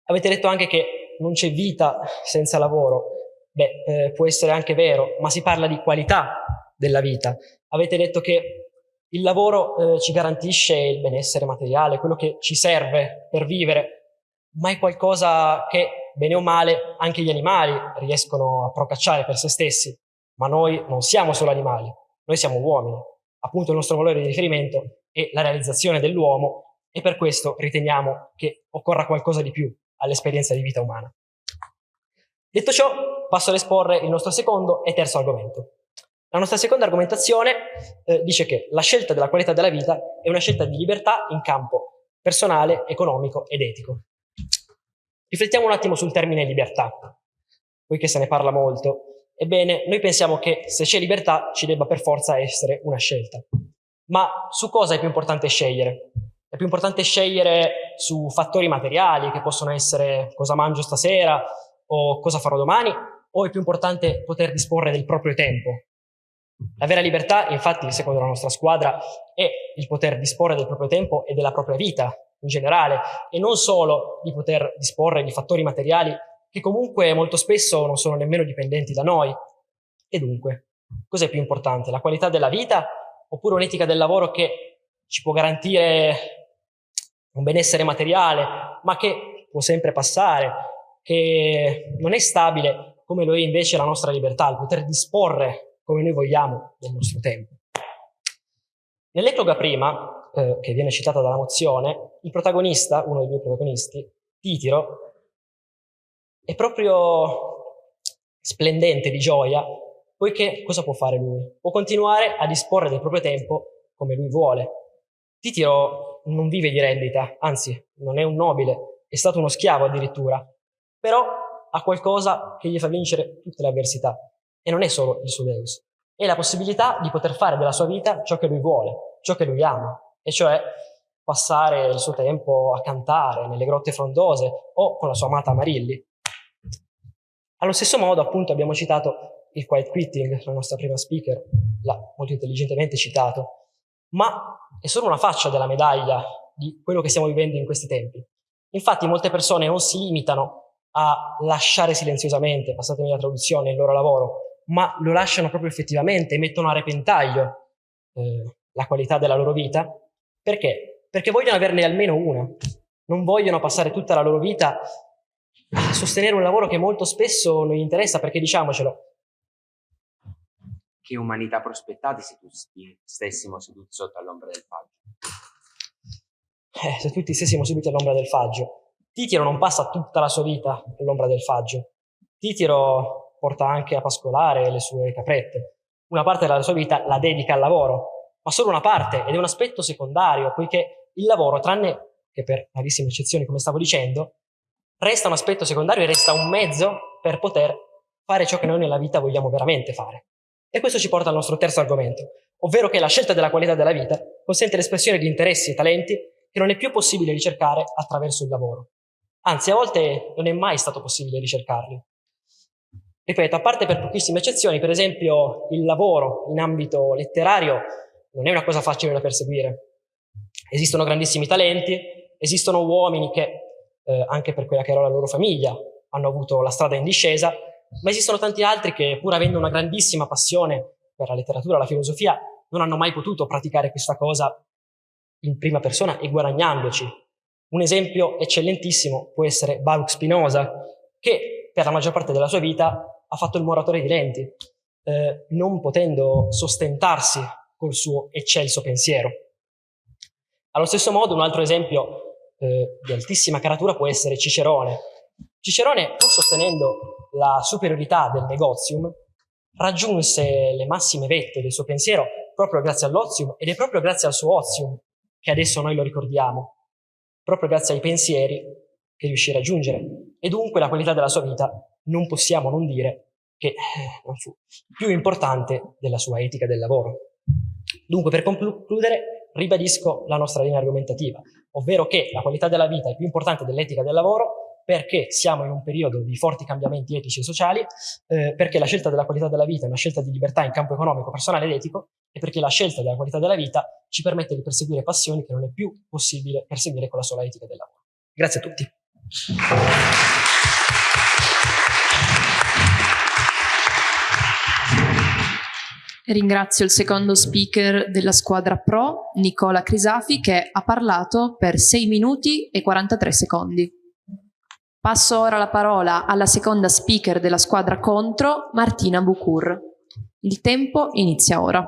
Avete detto anche che non c'è vita senza lavoro. Beh, eh, può essere anche vero, ma si parla di qualità della vita. Avete detto che il lavoro eh, ci garantisce il benessere materiale, quello che ci serve per vivere, ma è qualcosa che, bene o male, anche gli animali riescono a procacciare per se stessi. Ma noi non siamo solo animali, noi siamo uomini. Appunto il nostro valore di riferimento è la realizzazione dell'uomo e per questo riteniamo che occorra qualcosa di più all'esperienza di vita umana. Detto ciò, passo ad esporre il nostro secondo e terzo argomento. La nostra seconda argomentazione eh, dice che la scelta della qualità della vita è una scelta di libertà in campo personale, economico ed etico. Riflettiamo un attimo sul termine libertà, poiché se ne parla molto. Ebbene, noi pensiamo che se c'è libertà ci debba per forza essere una scelta. Ma su cosa è più importante scegliere? È più importante scegliere su fattori materiali, che possono essere cosa mangio stasera o cosa farò domani, o è più importante poter disporre del proprio tempo, la vera libertà, infatti, secondo la nostra squadra, è il poter disporre del proprio tempo e della propria vita in generale e non solo di poter disporre di fattori materiali che comunque molto spesso non sono nemmeno dipendenti da noi. E dunque, cos'è più importante? La qualità della vita oppure un'etica del lavoro che ci può garantire un benessere materiale, ma che può sempre passare, che non è stabile come lo è invece la nostra libertà, il poter disporre come noi vogliamo del nostro tempo. Nell'ecloga prima, eh, che viene citata dalla mozione, il protagonista, uno dei due protagonisti, Titiro, è proprio splendente di gioia, poiché cosa può fare lui? Può continuare a disporre del proprio tempo come lui vuole. Titiro non vive di rendita, anzi, non è un nobile, è stato uno schiavo addirittura, però ha qualcosa che gli fa vincere tutte le avversità. E non è solo il suo Deus, è la possibilità di poter fare della sua vita ciò che lui vuole, ciò che lui ama, e cioè passare il suo tempo a cantare nelle grotte frondose o con la sua amata Marilli. Allo stesso modo, appunto, abbiamo citato il quiet quitting, la nostra prima speaker l'ha molto intelligentemente citato, ma è solo una faccia della medaglia di quello che stiamo vivendo in questi tempi. Infatti molte persone non si limitano a lasciare silenziosamente, passatemi la traduzione, il loro lavoro, ma lo lasciano proprio effettivamente, mettono a repentaglio eh, la qualità della loro vita. Perché? Perché vogliono averne almeno una. Non vogliono passare tutta la loro vita a sostenere un lavoro che molto spesso non gli interessa, perché diciamocelo. Che umanità prospettate se tutti stessimo seduti sotto all'ombra del faggio? Eh, se tutti stessimo seduti all'ombra del faggio. Titiro non passa tutta la sua vita all'ombra del faggio. Titiro porta anche a pascolare le sue caprette. Una parte della sua vita la dedica al lavoro, ma solo una parte ed è un aspetto secondario, poiché il lavoro, tranne che per rarissime eccezioni, come stavo dicendo, resta un aspetto secondario e resta un mezzo per poter fare ciò che noi nella vita vogliamo veramente fare. E questo ci porta al nostro terzo argomento, ovvero che la scelta della qualità della vita consente l'espressione di interessi e talenti che non è più possibile ricercare attraverso il lavoro. Anzi, a volte non è mai stato possibile ricercarli. Ripeto, a parte per pochissime eccezioni, per esempio il lavoro in ambito letterario non è una cosa facile da perseguire. Esistono grandissimi talenti, esistono uomini che eh, anche per quella che era la loro famiglia, hanno avuto la strada in discesa, ma esistono tanti altri che pur avendo una grandissima passione per la letteratura, la filosofia, non hanno mai potuto praticare questa cosa in prima persona e guadagnandoci. Un esempio eccellentissimo può essere Baruch Spinoza, che per la maggior parte della sua vita ha fatto il moratore di lenti, eh, non potendo sostentarsi col suo eccelso pensiero. Allo stesso modo, un altro esempio eh, di altissima caratura può essere Cicerone. Cicerone, pur sostenendo la superiorità del negozium, raggiunse le massime vette del suo pensiero proprio grazie all'ozium ed è proprio grazie al suo ozium che adesso noi lo ricordiamo, proprio grazie ai pensieri che riuscì a raggiungere. E dunque la qualità della sua vita non possiamo non dire che eh, non fu più importante della sua etica del lavoro. Dunque, per concludere, ribadisco la nostra linea argomentativa, ovvero che la qualità della vita è più importante dell'etica del lavoro perché siamo in un periodo di forti cambiamenti etici e sociali, eh, perché la scelta della qualità della vita è una scelta di libertà in campo economico, personale ed etico, e perché la scelta della qualità della vita ci permette di perseguire passioni che non è più possibile perseguire con la sola etica del lavoro. Grazie a tutti. Ringrazio il secondo speaker della squadra Pro, Nicola Crisafi, che ha parlato per 6 minuti e 43 secondi. Passo ora la parola alla seconda speaker della squadra Contro, Martina Bucur. Il tempo inizia ora.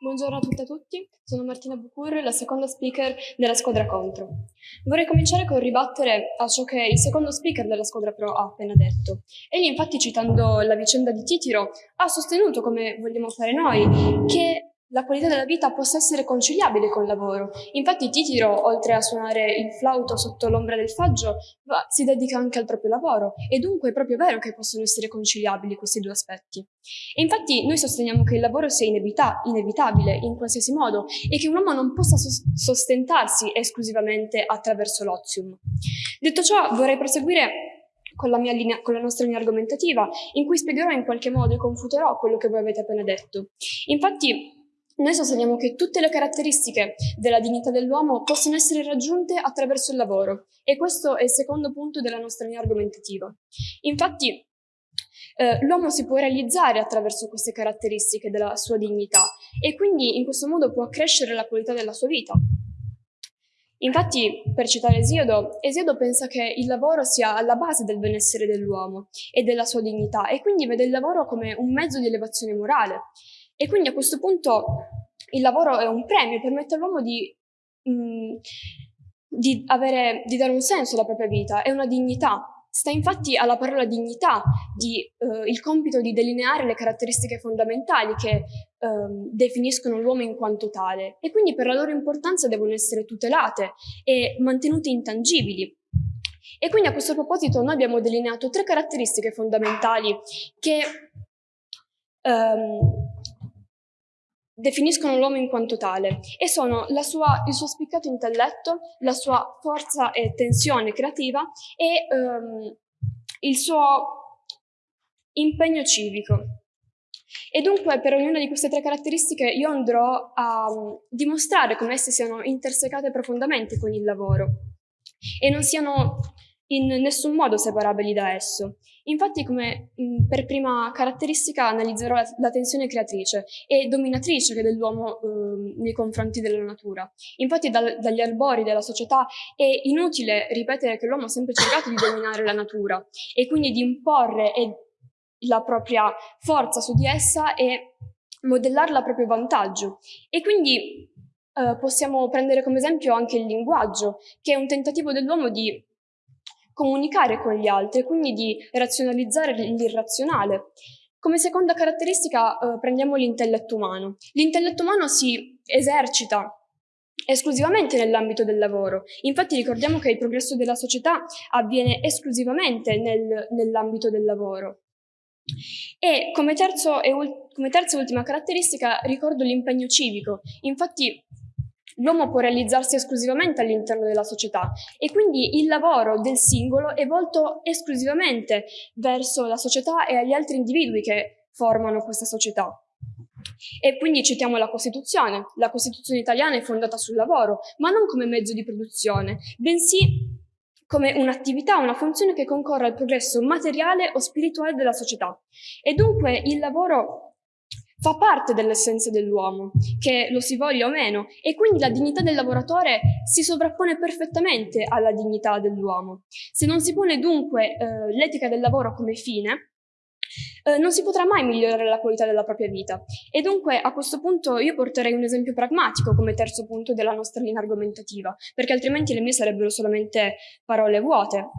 Buongiorno a tutte e a tutti, sono Martina Bucur, la seconda speaker della squadra contro. Vorrei cominciare con ribattere a ciò che il secondo speaker della squadra pro ha appena detto. Egli infatti citando la vicenda di Titiro ha sostenuto, come vogliamo fare noi, che la qualità della vita possa essere conciliabile col lavoro. Infatti Titiro, oltre a suonare il flauto sotto l'ombra del faggio, si dedica anche al proprio lavoro e dunque è proprio vero che possono essere conciliabili questi due aspetti. E infatti noi sosteniamo che il lavoro sia inevita- inevitabile in qualsiasi modo e che un uomo non possa sos- sostentarsi esclusivamente attraverso l'ozium. Detto ciò, vorrei proseguire con la, linea, con la, nostra linea argomentativa, in cui spiegherò in qualche modo e confuterò quello che voi avete appena detto. Infatti, noi sosteniamo che tutte le caratteristiche della dignità dell'uomo possono essere raggiunte attraverso il lavoro e questo è il secondo punto della nostra linea argomentativa. Infatti, eh, l'uomo si può realizzare attraverso queste caratteristiche della sua dignità e quindi in questo modo può accrescere la qualità della sua vita. Infatti, per citare Esiodo, Esiodo pensa che il lavoro sia alla base del benessere dell'uomo e della sua dignità e quindi vede il lavoro come un mezzo di elevazione morale e quindi a questo punto il lavoro è un premio, permette all'uomo di, mm, di, di dare un senso alla propria vita, è una dignità. Sta infatti alla parola dignità di, eh, il compito di delineare le caratteristiche fondamentali che eh, definiscono l'uomo in quanto tale e quindi per la loro importanza devono essere tutelate e mantenute intangibili. E quindi a questo proposito noi abbiamo delineato tre caratteristiche fondamentali che ehm, definiscono l'uomo in quanto tale e sono sua, il suo spiccato intelletto, la sua forza e tensione creativa e um, il suo impegno civico. E dunque per ognuna di queste tre caratteristiche io andrò a um, dimostrare come esse siano intersecate profondamente con il lavoro e non siano in nessun modo separabili da esso. Infatti, come per prima caratteristica, analizzerò la, la, tensione creatrice e dominatrice che dell'uomo eh, nei confronti della natura. Infatti, dal, dagli albori della società è inutile ripetere che l'uomo ha sempre cercato di dominare la natura e quindi di imporre la propria forza su di essa e modellarla a proprio vantaggio. E quindi eh, possiamo prendere come esempio anche il linguaggio, che è un tentativo dell'uomo di comunicare con gli altri quindi di razionalizzare l'irrazionale. Come seconda caratteristica eh, prendiamo l'intelletto umano. L'intelletto umano si esercita esclusivamente nell'ambito del lavoro. Infatti ricordiamo che il progresso della società avviene esclusivamente nel, nell'ambito del lavoro. E come, terzo e come terza e ultima caratteristica ricordo l'impegno civico. Infatti L'uomo può realizzarsi esclusivamente all'interno della società e quindi il lavoro del singolo è volto esclusivamente verso la società e agli altri individui che formano questa società. E quindi citiamo la Costituzione. La Costituzione italiana è fondata sul lavoro, ma non come mezzo di produzione, bensì come un'attività, una funzione che concorre al progresso materiale o spirituale della società. E dunque il lavoro fa parte dell'essenza dell'uomo, che lo si voglia o meno, e quindi la dignità del lavoratore si sovrappone perfettamente alla dignità dell'uomo. Se non si pone dunque eh, l'etica del lavoro come fine, eh, non si potrà mai migliorare la qualità della propria vita. E dunque a questo punto io porterei un esempio pragmatico come terzo punto della nostra linea argomentativa, perché altrimenti le mie sarebbero solamente parole vuote.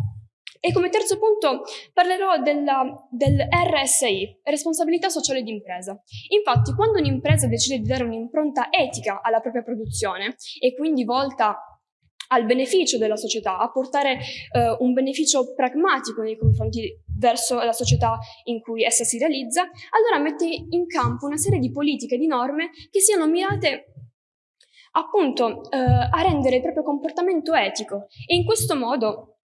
E come terzo punto parlerò della, del RSI, responsabilità sociale d'impresa. Infatti, quando un'impresa decide di dare un'impronta etica alla propria produzione e quindi volta al beneficio della società, a portare eh, un beneficio pragmatico nei confronti verso la società in cui essa si realizza, allora mette in campo una serie di politiche e di norme che siano mirate appunto eh, a rendere il proprio comportamento etico e in questo modo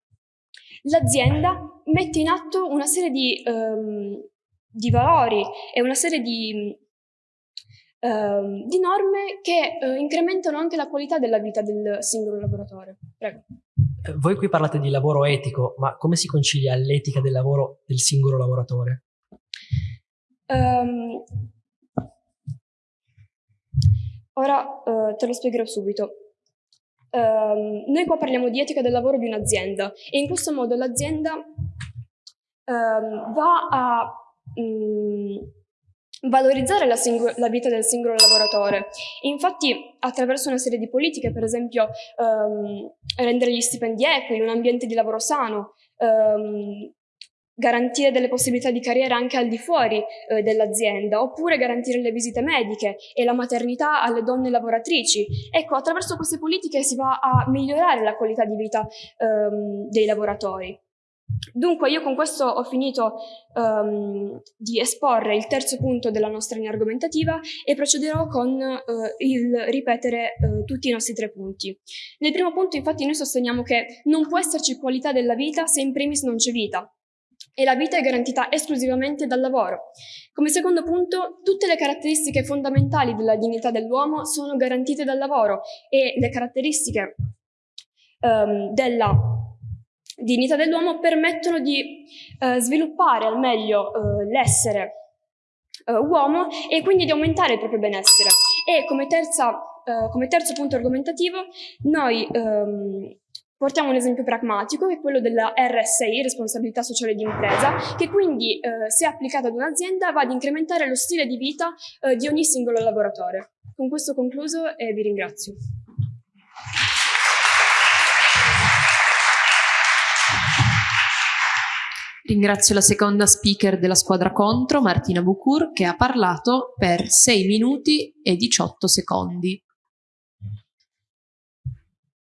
l'azienda mette in atto una serie di, um, di valori e una serie di, um, di norme che uh, incrementano anche la qualità della vita del singolo lavoratore. Prego. Eh, voi qui parlate di lavoro etico, ma come si concilia l'etica del lavoro del singolo lavoratore? Um, ora uh, te lo spiegherò subito. Um, noi qua parliamo di etica del lavoro di un'azienda e in questo modo l'azienda um, va a um, valorizzare la, la, vita del singolo lavoratore. Infatti attraverso una serie di politiche, per esempio rendere gli stipendi equi, un ambiente di lavoro sano, garantire delle possibilità di carriera anche al di fuori eh, dell'azienda, oppure garantire le visite mediche e la maternità alle donne lavoratrici. Ecco, attraverso queste politiche si va a migliorare la qualità di vita ehm, dei lavoratori. Dunque io con questo ho finito um, di esporre il terzo punto della nostra linea argomentativa e procederò con uh, il ripetere uh, tutti i nostri tre punti. Nel primo punto infatti noi sosteniamo che non può esserci qualità della vita se in primis non c'è vita e la vita è garantita esclusivamente dal lavoro. Come secondo punto, tutte le caratteristiche fondamentali della dignità dell'uomo sono garantite dal lavoro e le caratteristiche um, della dignità dell'uomo permettono di uh, sviluppare al meglio uh, l'essere uh, uomo e quindi di aumentare il proprio benessere. E come, terza, come terzo punto argomentativo, noi um, Portiamo un esempio pragmatico, che è quello della RSI, responsabilità sociale di impresa, che quindi, eh, se applicata ad un'azienda, va ad incrementare lo stile di vita eh, di ogni singolo lavoratore. Con questo concluso e vi ringrazio. Ringrazio la seconda speaker della squadra contro, Martina Bucur, che ha parlato per 6 minuti e 18 secondi.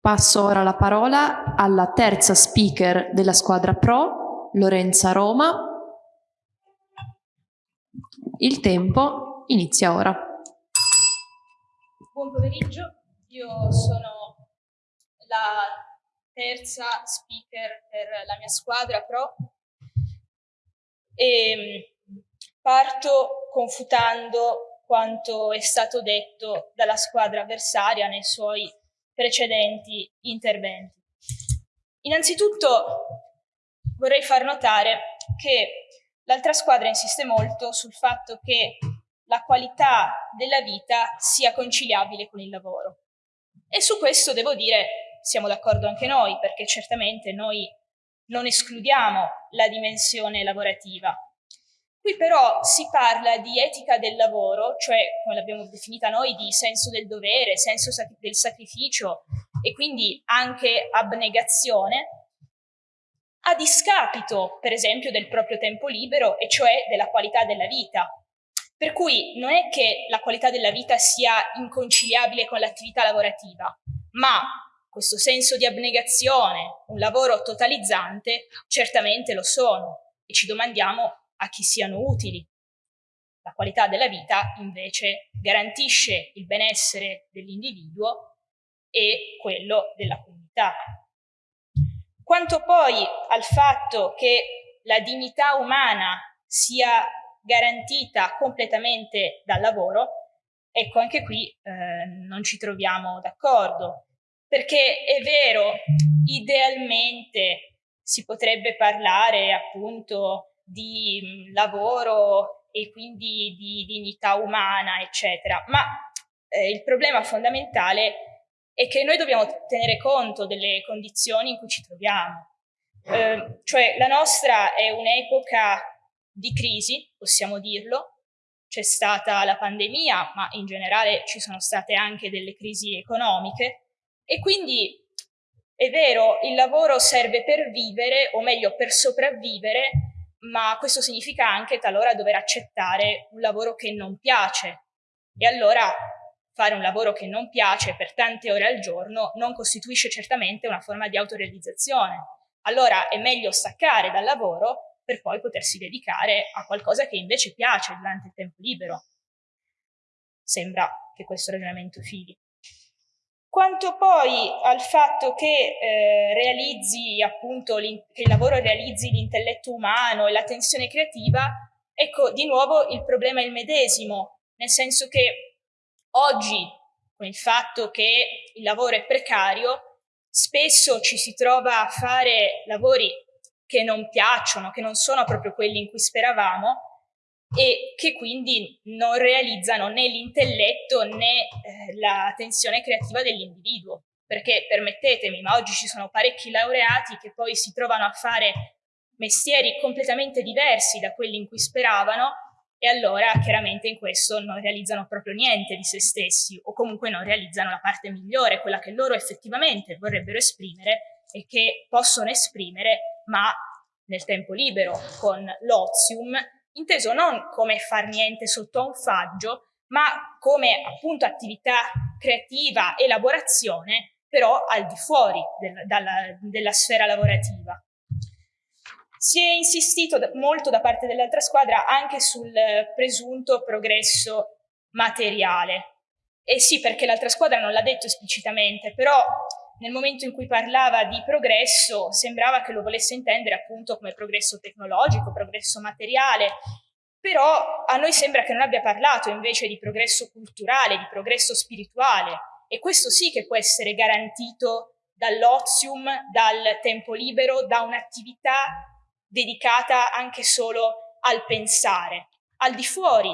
Passo ora la parola alla terza speaker della squadra Pro, Lorenza Roma. Il tempo inizia ora. Buon pomeriggio, io sono la terza speaker per la mia squadra Pro e parto confutando quanto è stato detto dalla squadra avversaria nei suoi precedenti interventi. Innanzitutto vorrei far notare che l'altra squadra insiste molto sul fatto che la qualità della vita sia conciliabile con il lavoro. E su questo devo dire siamo d'accordo anche noi, perché certamente noi non escludiamo la dimensione lavorativa, Qui però si parla di etica del lavoro, cioè come l'abbiamo definita noi, di senso del dovere, senso del sacrificio e quindi anche abnegazione, a discapito, per esempio, del proprio tempo libero e cioè della qualità della vita. Per cui non è che la qualità della vita sia inconciliabile con l'attività lavorativa, ma questo senso di abnegazione, un lavoro totalizzante, certamente lo sono e ci domandiamo a chi siano utili. La qualità della vita invece garantisce il benessere dell'individuo e quello della comunità. Quanto poi al fatto che la dignità umana sia garantita completamente dal lavoro, ecco anche qui eh, non ci troviamo d'accordo, perché è vero, idealmente si potrebbe parlare appunto di lavoro e quindi di dignità umana, eccetera, ma eh, il problema fondamentale è che noi dobbiamo tenere conto delle condizioni in cui ci troviamo. Eh, cioè la nostra è un'epoca di crisi, possiamo dirlo, c'è stata la pandemia, ma in generale ci sono state anche delle crisi economiche. E quindi è vero, il lavoro serve per vivere, o meglio per sopravvivere, ma questo significa anche talora dover accettare un lavoro che non piace. E allora fare un lavoro che non piace per tante ore al giorno non costituisce certamente una forma di autorealizzazione. Allora è meglio staccare dal lavoro per poi potersi dedicare a qualcosa che invece piace durante il tempo libero. Sembra che questo ragionamento fili. Quanto poi al fatto che, eh, realizzi appunto che il lavoro realizzi l'intelletto umano e la tensione creativa, ecco di nuovo il problema è il medesimo, nel senso che oggi con il fatto che il lavoro è precario, spesso ci si trova a fare lavori che non piacciono, che non sono proprio quelli in cui speravamo e che quindi non realizzano né l'intelletto né eh, la tensione creativa dell'individuo. Perché permettetemi, ma oggi ci sono parecchi laureati che poi si trovano a fare mestieri completamente diversi da quelli in cui speravano e allora chiaramente in questo non realizzano proprio niente di se stessi o comunque non realizzano la parte migliore, quella che loro effettivamente vorrebbero esprimere e che possono esprimere ma nel tempo libero con l'ozium inteso non come far niente sotto a un faggio, ma come appunto attività creativa, elaborazione, però al di fuori del, dalla, della sfera lavorativa. Si è insistito molto da parte dell'altra squadra anche sul presunto progresso materiale. E sì, perché l'altra squadra non l'ha detto esplicitamente, però nel momento in cui parlava di progresso sembrava che lo volesse intendere appunto come progresso tecnologico, progresso materiale, però a noi sembra che non abbia parlato invece di progresso culturale, di progresso spirituale e questo sì che può essere garantito dall'ozium, dal tempo libero, da un'attività dedicata anche solo al pensare, al di fuori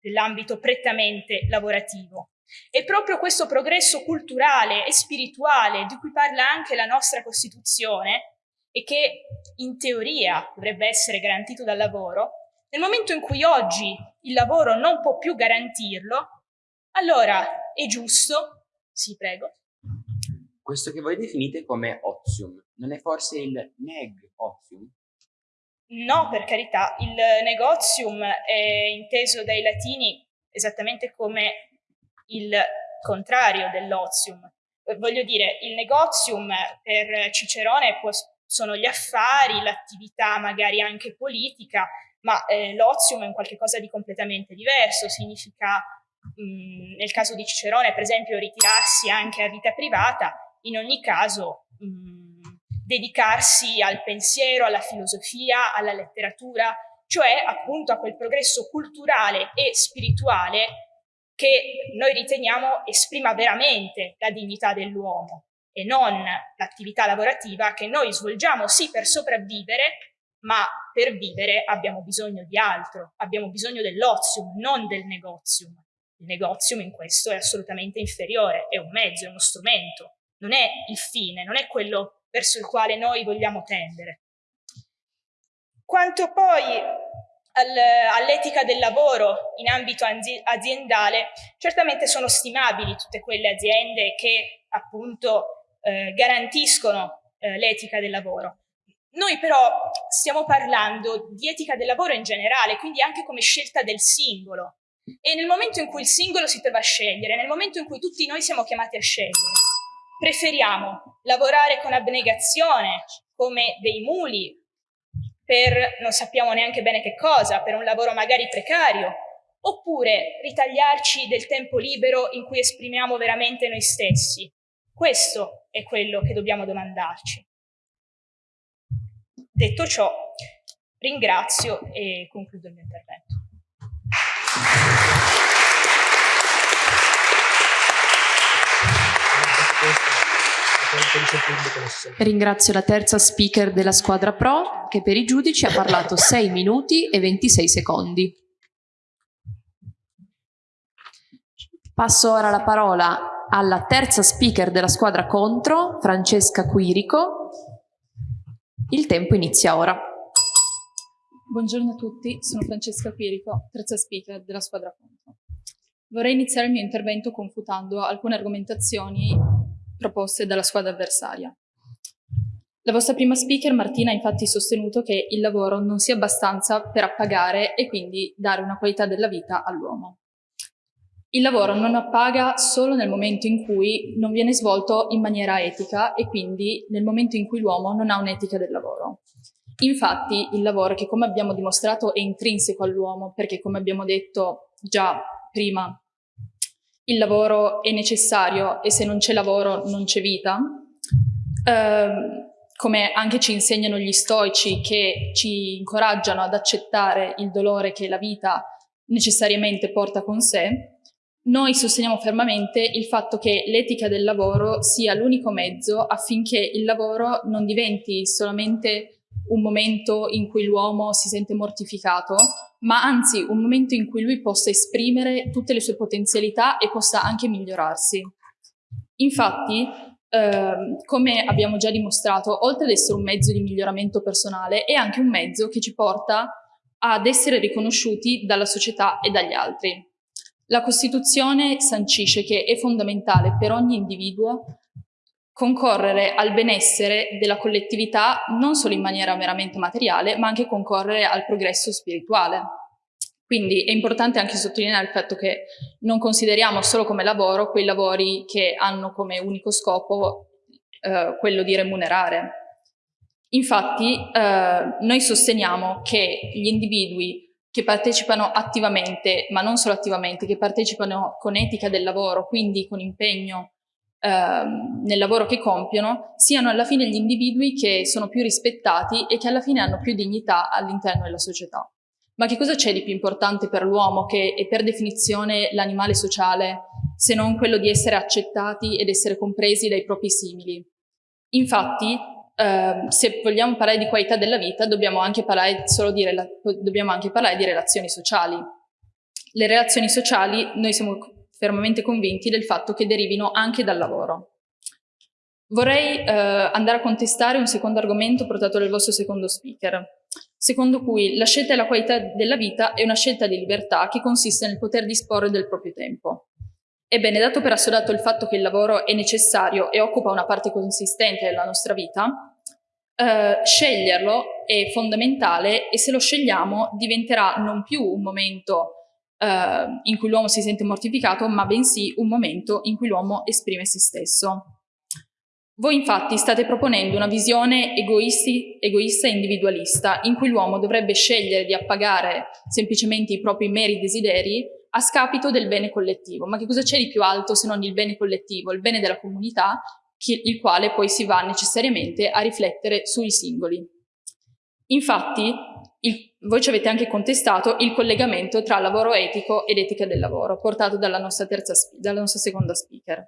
dell'ambito prettamente lavorativo. E proprio questo progresso culturale e spirituale di cui parla anche la nostra Costituzione e che in teoria dovrebbe essere garantito dal lavoro, nel momento in cui oggi il lavoro non può più garantirlo, allora è giusto, sì prego. Questo che voi definite come ozium, non è forse il neg ozium? No, per carità, il negozium è inteso dai latini esattamente come il contrario dell'ozium. Eh, voglio dire, il negozium per Cicerone può, sono gli affari, l'attività magari anche politica, ma eh, l'ozium è un qualcosa di completamente diverso, significa mh, nel caso di Cicerone per esempio ritirarsi anche a vita privata, in ogni caso mh, dedicarsi al pensiero, alla filosofia, alla letteratura, cioè appunto a quel progresso culturale e spirituale che noi riteniamo esprima veramente la dignità dell'uomo e non l'attività lavorativa che noi svolgiamo sì per sopravvivere, ma per vivere abbiamo bisogno di altro, abbiamo bisogno dell'ozium, non del negozium. Il negozium in questo è assolutamente inferiore, è un mezzo, è uno strumento, non è il fine, non è quello verso il quale noi vogliamo tendere. Quanto poi all'etica del lavoro in ambito aziendale, certamente sono stimabili tutte quelle aziende che appunto eh, garantiscono eh, l'etica del lavoro. Noi però stiamo parlando di etica del lavoro in generale, quindi anche come scelta del singolo. E nel momento in cui il singolo si trova a scegliere, nel momento in cui tutti noi siamo chiamati a scegliere, preferiamo lavorare con abnegazione come dei muli per non sappiamo neanche bene che cosa, per un lavoro magari precario, oppure ritagliarci del tempo libero in cui esprimiamo veramente noi stessi. Questo è quello che dobbiamo domandarci. Detto ciò, ringrazio e concludo il mio intervento. Ringrazio la terza speaker della squadra Pro che per i giudici ha parlato (laughs) 6 minuti e 26 secondi. Passo ora la parola alla terza speaker della squadra contro, Francesca Quirico. Il tempo inizia ora. Buongiorno a tutti, sono Francesca Quirico, terza speaker della squadra contro. Vorrei iniziare il mio intervento confutando alcune argomentazioni proposte dalla squadra avversaria. La vostra prima speaker, Martina, ha infatti sostenuto che il lavoro non sia abbastanza per appagare e quindi dare una qualità della vita all'uomo. Il lavoro non appaga solo nel momento in cui non viene svolto in maniera etica e quindi nel momento in cui l'uomo non ha un'etica del lavoro. Infatti il lavoro che come abbiamo dimostrato è intrinseco all'uomo perché come abbiamo detto già prima il lavoro è necessario e se non c'è lavoro non c'è vita, eh, come anche ci insegnano gli stoici che ci incoraggiano ad accettare il dolore che la vita necessariamente porta con sé, noi sosteniamo fermamente il fatto che l'etica del lavoro sia l'unico mezzo affinché il lavoro non diventi solamente un momento in cui l'uomo si sente mortificato, ma anzi un momento in cui lui possa esprimere tutte le sue potenzialità e possa anche migliorarsi. Infatti, eh, come abbiamo già dimostrato, oltre ad essere un mezzo di miglioramento personale, è anche un mezzo che ci porta ad essere riconosciuti dalla società e dagli altri. La Costituzione sancisce che è fondamentale per ogni individuo concorrere al benessere della collettività non solo in maniera meramente materiale, ma anche concorrere al progresso spirituale. Quindi è importante anche sottolineare il fatto che non consideriamo solo come lavoro quei lavori che hanno come unico scopo eh, quello di remunerare. Infatti eh, noi sosteniamo che gli individui che partecipano attivamente, ma non solo attivamente, che partecipano con etica del lavoro, quindi con impegno nel lavoro che compiono, siano alla fine gli individui che sono più rispettati e che alla fine hanno più dignità all'interno della società. Ma che cosa c'è di più importante per l'uomo, che è per definizione l'animale sociale, se non quello di essere accettati ed essere compresi dai propri simili? Infatti, Uh, se vogliamo parlare di qualità della vita dobbiamo anche parlare, di, dobbiamo anche parlare di relazioni sociali. Le relazioni sociali noi siamo fermamente convinti del fatto che derivino anche dal lavoro. Vorrei uh, andare a contestare un secondo argomento portato dal vostro secondo speaker, secondo cui la scelta della qualità della vita è una scelta di libertà che consiste nel poter disporre del proprio tempo. Ebbene, dato per assodato il fatto che il lavoro è necessario e occupa una parte consistente della nostra vita, eh, sceglierlo è fondamentale e se lo scegliamo diventerà non più un momento eh, in cui l'uomo si sente mortificato, ma bensì un momento in cui l'uomo esprime se stesso. Voi infatti state proponendo una visione egoisti, egoista e individualista in cui l'uomo dovrebbe scegliere di appagare semplicemente i propri meri desideri a scapito del bene collettivo. Ma che cosa c'è di più alto se non il bene collettivo, il bene della comunità, il quale poi si va necessariamente a riflettere sui singoli. Infatti, il, voi ci avete anche contestato il collegamento tra lavoro etico ed etica del lavoro, portato dalla nostra, terza, dalla nostra seconda speaker.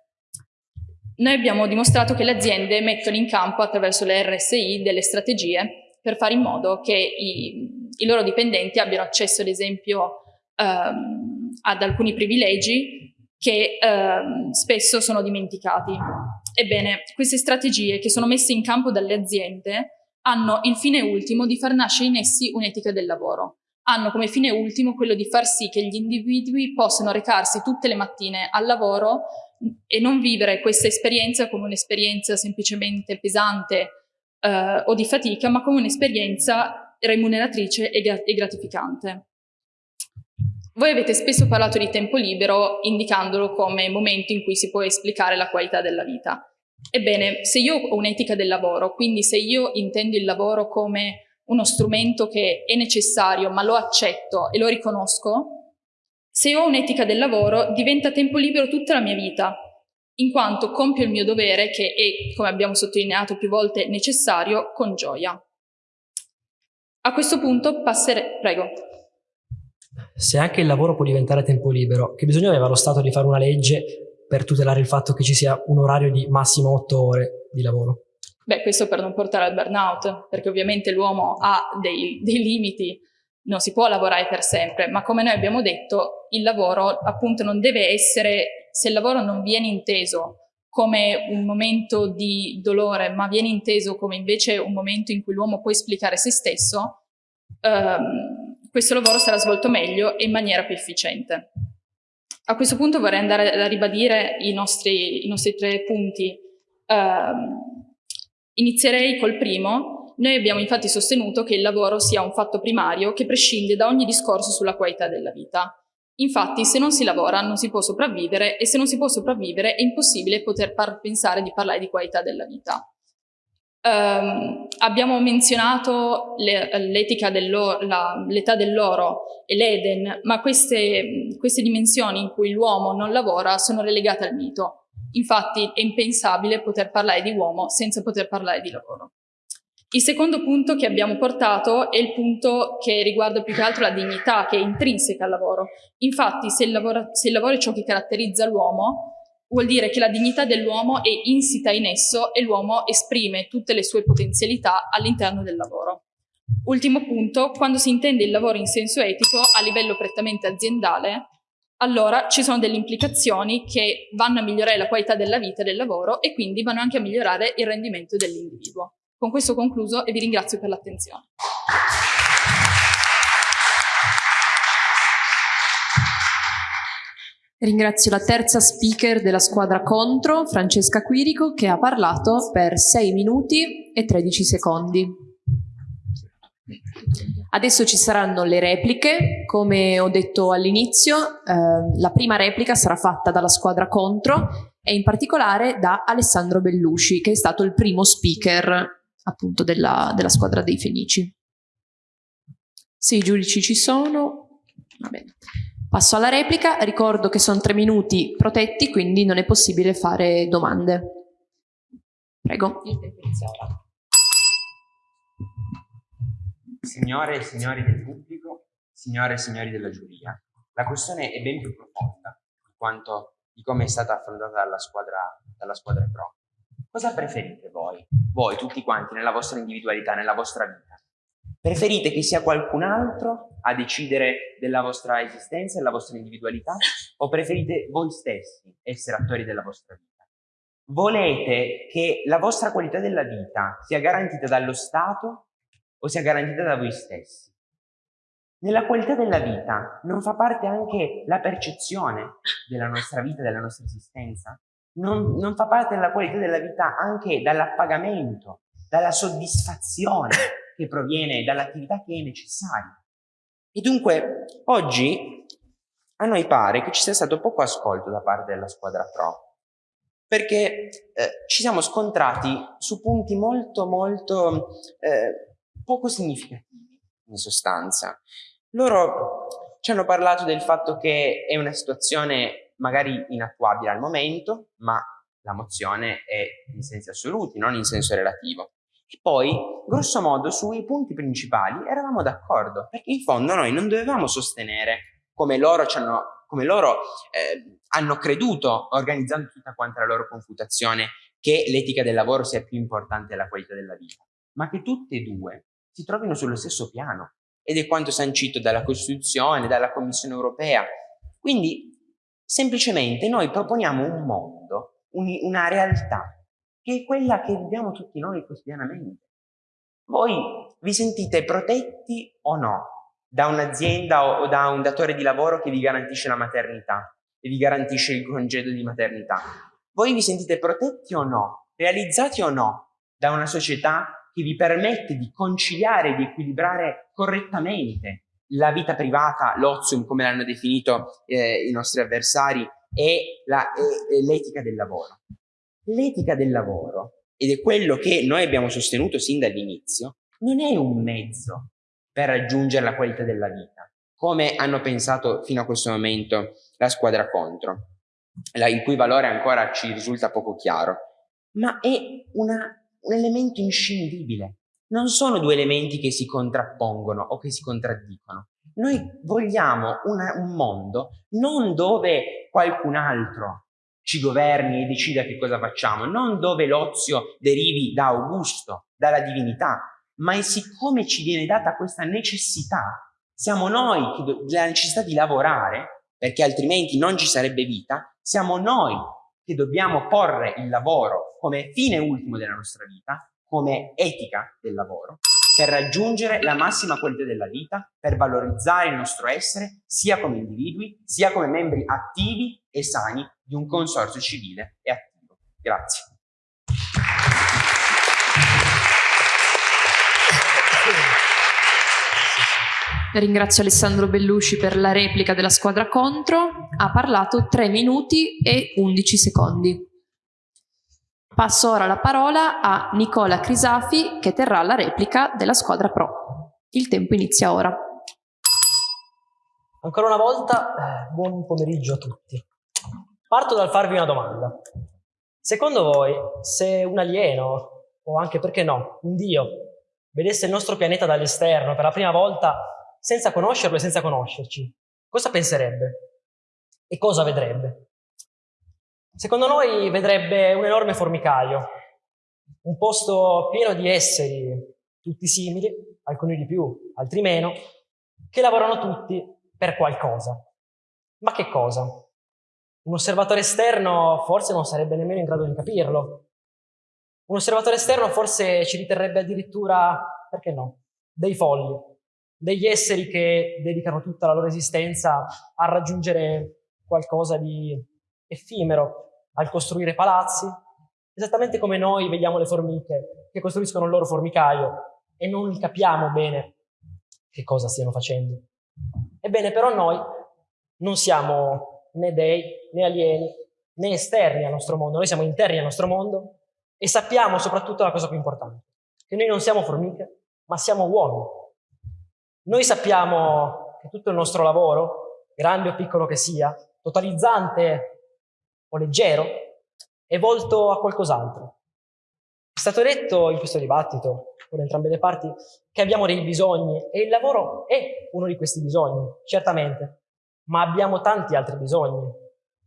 Noi abbiamo dimostrato che le aziende mettono in campo attraverso le RSI delle strategie per fare in modo che i, i loro dipendenti abbiano accesso, ad esempio, ehm, ad alcuni privilegi che ehm, spesso sono dimenticati. Ebbene, queste strategie che sono messe in campo dalle aziende hanno il fine ultimo di far nascere in essi un'etica del lavoro. Hanno come fine ultimo quello di far sì che gli individui possano recarsi tutte le mattine al lavoro e non vivere questa esperienza come un'esperienza semplicemente pesante eh, o di fatica, ma come un'esperienza remuneratrice e gratificante. Voi avete spesso parlato di tempo libero indicandolo come momento in cui si può esplicare la qualità della vita. Ebbene, se io ho un'etica del lavoro, quindi se io intendo il lavoro come uno strumento che è necessario, ma lo accetto e lo riconosco, se ho un'etica del lavoro diventa tempo libero tutta la mia vita, in quanto compio il mio dovere che è, come abbiamo sottolineato più volte, necessario, con gioia. A questo punto passerei... Prego se anche il lavoro può diventare tempo libero, che bisogno aveva lo Stato di fare una legge per tutelare il fatto che ci sia un orario di massimo 8 ore di lavoro? Beh, questo per non portare al burnout, perché ovviamente l'uomo ha dei, dei limiti, non si può lavorare per sempre, ma come noi abbiamo detto, il lavoro appunto non deve essere, se il lavoro non viene inteso come un momento di dolore, ma viene inteso come invece un momento in cui l'uomo può esplicare se stesso, ehm, questo lavoro sarà svolto meglio e in maniera più efficiente. A questo punto vorrei andare a ribadire i nostri, i nostri tre punti. Uh, inizierei col primo. Noi abbiamo infatti sostenuto che il lavoro sia un fatto primario che prescinde da ogni discorso sulla qualità della vita. Infatti, se non si lavora non si può sopravvivere e se non si può sopravvivere è impossibile poter pensare di parlare di qualità della vita. Um, abbiamo menzionato l'etica l'età dell'oro e l'Eden, ma queste, queste dimensioni in cui l'uomo non lavora sono relegate al mito. Infatti è impensabile poter parlare di uomo senza poter parlare di lavoro. Il secondo punto che abbiamo portato è il punto che riguarda più che altro la dignità che è intrinseca al lavoro. Infatti se il lavoro, se il lavoro è ciò che caratterizza l'uomo, vuol dire che la dignità dell'uomo è insita in esso e l'uomo esprime tutte le sue potenzialità all'interno del lavoro. Ultimo punto, quando si intende il lavoro in senso etico a livello prettamente aziendale, allora ci sono delle implicazioni che vanno a migliorare la qualità della vita e del lavoro e quindi vanno anche a migliorare il rendimento dell'individuo. Con questo concluso e vi ringrazio per l'attenzione. Ringrazio la terza speaker della squadra contro, Francesca Quirico, che ha parlato per 6 minuti e 13 secondi. Adesso ci saranno le repliche, come ho detto all'inizio, eh, la prima replica sarà fatta dalla squadra contro e in particolare da Alessandro Bellucci, che è stato il primo speaker appunto della, della squadra dei Fenici. Se i giudici ci sono, va bene. Passo alla replica, ricordo che sono tre minuti protetti, quindi non è possibile fare domande. Prego. Signore e signori del pubblico, signore e signori della giuria, la questione è ben più profonda di quanto di come è stata affrontata dalla squadra, dalla squadra pro. Cosa preferite voi, voi tutti quanti, nella vostra individualità, nella vostra vita? Preferite che sia qualcun altro a decidere della vostra esistenza e della vostra individualità o preferite voi stessi essere attori della vostra vita? Volete che la vostra qualità della vita sia garantita dallo Stato o sia garantita da voi stessi? Nella qualità della vita non fa parte anche la percezione della nostra vita, della nostra esistenza? Non, non fa parte della qualità della vita anche dall'appagamento, dalla soddisfazione che proviene dall'attività che è necessaria. E dunque oggi a noi pare che ci sia stato poco ascolto da parte della squadra pro, perché eh, ci siamo scontrati su punti molto molto eh, poco significativi in sostanza. Loro ci hanno parlato del fatto che è una situazione magari inattuabile al momento, ma la mozione è in sensi assoluti, non in senso relativo. Poi, grosso modo, sui punti principali eravamo d'accordo, perché in fondo noi non dovevamo sostenere, come loro, hanno, come loro eh, hanno creduto, organizzando tutta quanta la loro confutazione, che l'etica del lavoro sia più importante della qualità della vita, ma che tutte e due si trovino sullo stesso piano. Ed è quanto sancito dalla Costituzione, dalla Commissione europea. Quindi, semplicemente, noi proponiamo un mondo, un, una realtà che è quella che viviamo tutti noi quotidianamente. Voi vi sentite protetti o no da un'azienda o da un datore di lavoro che vi garantisce la maternità e vi garantisce il congedo di maternità? Voi vi sentite protetti o no, realizzati o no da una società che vi permette di conciliare di equilibrare correttamente la vita privata, l'ozium come l'hanno definito eh, i nostri avversari, e l'etica del lavoro. L'etica del lavoro, ed è quello che noi abbiamo sostenuto sin dall'inizio, non è un mezzo per raggiungere la qualità della vita, come hanno pensato fino a questo momento la squadra contro, il cui valore ancora ci risulta poco chiaro, ma è una, un elemento inscindibile. Non sono due elementi che si contrappongono o che si contraddicono. Noi vogliamo una, un mondo non dove qualcun altro ci governi e decida che cosa facciamo, non dove l'ozio derivi da Augusto, dalla divinità, ma è siccome ci viene data questa necessità, siamo noi che la necessità di lavorare, perché altrimenti non ci sarebbe vita, siamo noi che dobbiamo porre il lavoro come fine ultimo della nostra vita, come etica del lavoro, per raggiungere la massima qualità della vita, per valorizzare il nostro essere sia come individui, sia come membri attivi e sani di un consorzio civile e attivo. Grazie. Ringrazio Alessandro Bellusci per la replica della squadra contro. Ha parlato 3 minuti e 11 secondi. Passo ora la parola a Nicola Crisafi che terrà la replica della squadra pro. Il tempo inizia ora. Ancora una volta, eh, buon pomeriggio a tutti. Parto dal farvi una domanda. Secondo voi, se un alieno, o anche perché no, un dio, vedesse il nostro pianeta dall'esterno per la prima volta senza conoscerlo e senza conoscerci, cosa penserebbe? E cosa vedrebbe? Secondo noi vedrebbe un enorme formicaio, un posto pieno di esseri, tutti simili, alcuni di più, altri meno, che lavorano tutti per qualcosa. Ma che cosa? Un osservatore esterno forse non sarebbe nemmeno in grado di capirlo. Un osservatore esterno forse ci riterrebbe addirittura, perché no, dei folli, degli esseri che dedicano tutta la loro esistenza a raggiungere qualcosa di effimero, al costruire palazzi, esattamente come noi vediamo le formiche che costruiscono il loro formicaio e non capiamo bene che cosa stiano facendo. Ebbene, però noi non siamo né dei, né alieni, né esterni al nostro mondo, noi siamo interni al nostro mondo e sappiamo soprattutto la cosa più importante, che noi non siamo formiche, ma siamo uomini. Noi sappiamo che tutto il nostro lavoro, grande o piccolo che sia, totalizzante o leggero, è volto a qualcos'altro. È stato detto in questo dibattito, con entrambe le parti, che abbiamo dei bisogni e il lavoro è uno di questi bisogni, certamente, ma abbiamo tanti altri bisogni.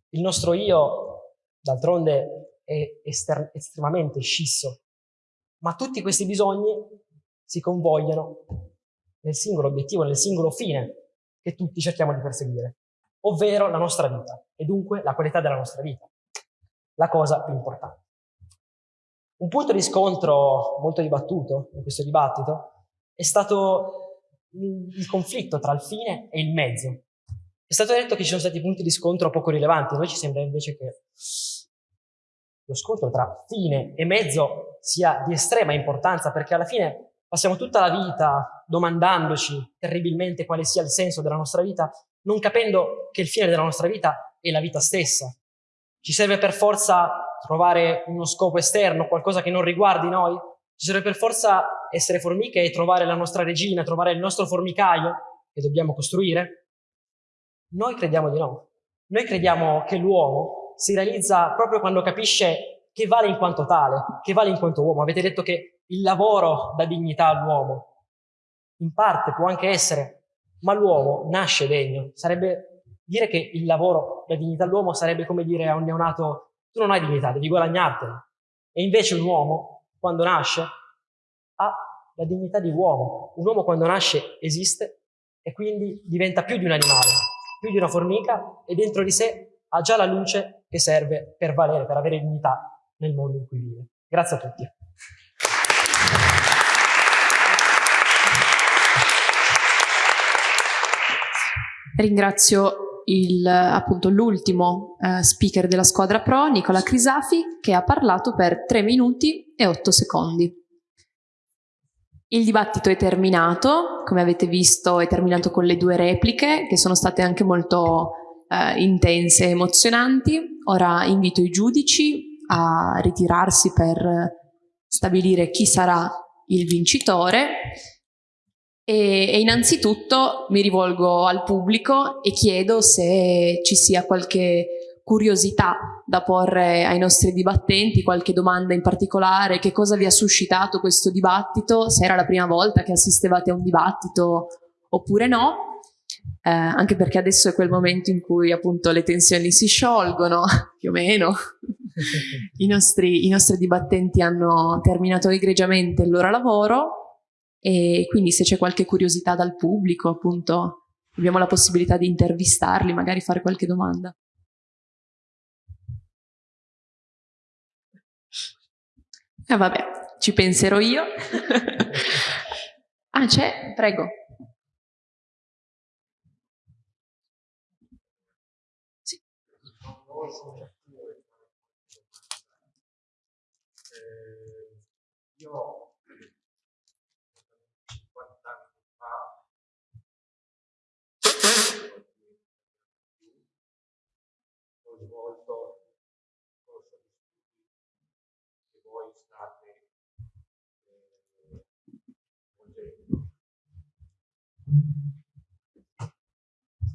Il nostro io, d'altronde, è estremamente scisso, ma tutti questi bisogni si convogliano nel singolo obiettivo, nel singolo fine che tutti cerchiamo di perseguire ovvero la nostra vita e dunque la qualità della nostra vita, la cosa più importante. Un punto di scontro molto dibattuto in questo dibattito è stato il conflitto tra il fine e il mezzo. È stato detto che ci sono stati punti di scontro poco rilevanti, a noi ci sembra invece che lo scontro tra fine e mezzo sia di estrema importanza perché alla fine passiamo tutta la vita domandandoci terribilmente quale sia il senso della nostra vita non capendo che il fine della nostra vita è la vita stessa. Ci serve per forza trovare uno scopo esterno, qualcosa che non riguardi noi? Ci serve per forza essere formiche e trovare la nostra regina, trovare il nostro formicaio che dobbiamo costruire? Noi crediamo di no. Noi crediamo che l'uomo si realizza proprio quando capisce che vale in quanto tale, che vale in quanto uomo. Avete detto che il lavoro dà dignità all'uomo. In parte può anche essere ma l'uomo nasce degno. Sarebbe dire che il lavoro, la dignità dell'uomo sarebbe come dire a un neonato tu non hai dignità, devi guadagnartela. E invece un uomo, quando nasce, ha la dignità di uomo. Un uomo quando nasce esiste e quindi diventa più di un animale, più di una formica e dentro di sé ha già la luce che serve per valere, per avere dignità nel mondo in cui vive. Grazie a tutti. Ringrazio l'ultimo eh, speaker della squadra pro, Nicola Crisafi, che ha parlato per 3 minuti e 8 secondi. Il dibattito è terminato, come avete visto è terminato con le due repliche che sono state anche molto eh, intense e emozionanti. Ora invito i giudici a ritirarsi per stabilire chi sarà il vincitore e, e, innanzitutto mi rivolgo al pubblico e chiedo se ci sia qualche curiosità da porre ai nostri dibattenti, qualche domanda in particolare, che cosa vi ha suscitato questo dibattito, se era la prima volta che assistevate a un dibattito oppure no. eh, anche perché adesso è quel momento in cui appunto le tensioni si sciolgono, (laughs) più o meno. (laughs) I nostri, I nostri dibattenti hanno terminato egregiamente il loro lavoro e quindi se c'è qualche curiosità dal pubblico, appunto, abbiamo la possibilità di intervistarli, magari fare qualche domanda. Eh, vabbè, ci penserò io. (laughs) ah, c'è? Prego. Sì. io 50 anni fa ho svolto il corso di studi che voi state eh, svolgendo.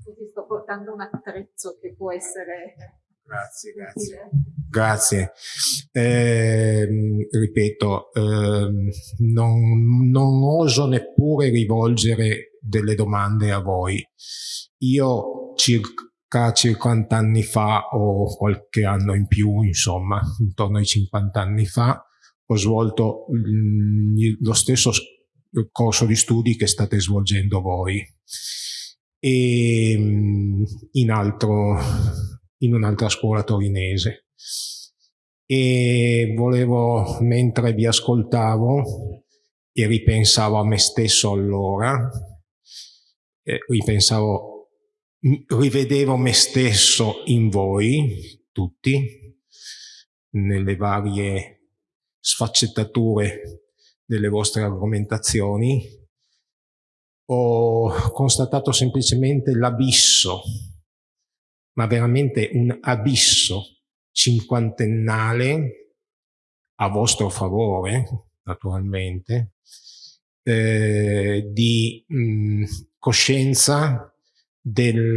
Scusi, sto portando un attrezzo che può essere Grazie, grazie. Grazie. Eh, ripeto, eh, non, non oso neppure rivolgere delle domande a voi. Io circa 50 anni fa o qualche anno in più, insomma, intorno ai 50 anni fa, ho svolto mm, lo stesso corso di studi che state svolgendo voi e mh, in altro in un'altra scuola torinese. E volevo, mentre vi ascoltavo e ripensavo a me stesso allora, eh, ripensavo, rivedevo me stesso in voi, tutti, nelle varie sfaccettature delle vostre argomentazioni, ho constatato semplicemente l'abisso ma veramente un abisso cinquantennale a vostro favore, naturalmente, eh, di mh, coscienza delle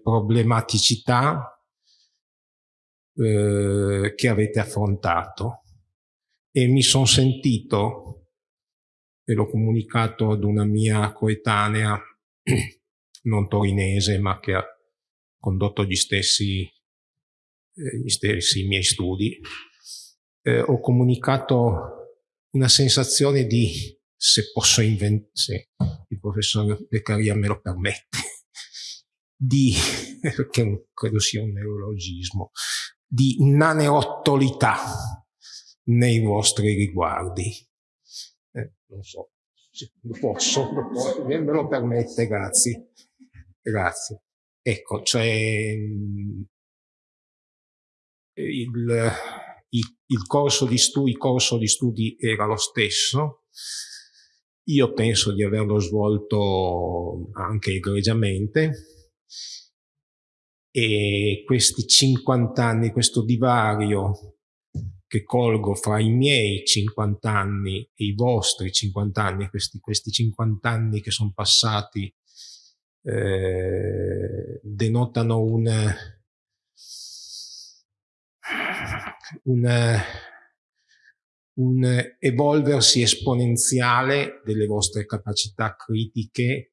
problematicità eh, che avete affrontato e mi sono sentito, e l'ho comunicato ad una mia coetanea, (clears throat) non torinese, ma che ha condotto gli stessi, eh, gli stessi miei studi, eh, ho comunicato una sensazione di, se posso inventare, se il professor Beccaria me lo permette, (laughs) di, (laughs) perché credo sia un neologismo, di naneottolità nei vostri riguardi. Eh, non so, lo posso, lo posso, me lo permette, grazie. Grazie. Ecco, cioè il, il, il corso di studi, il corso di studi era lo stesso. Io penso di averlo svolto anche egregiamente e questi 50 anni, questo divario che colgo fra i miei 50 anni e i vostri 50 anni, questi, questi 50 anni che sono passati eh, denotano un, un, un evolversi esponenziale delle vostre capacità critiche,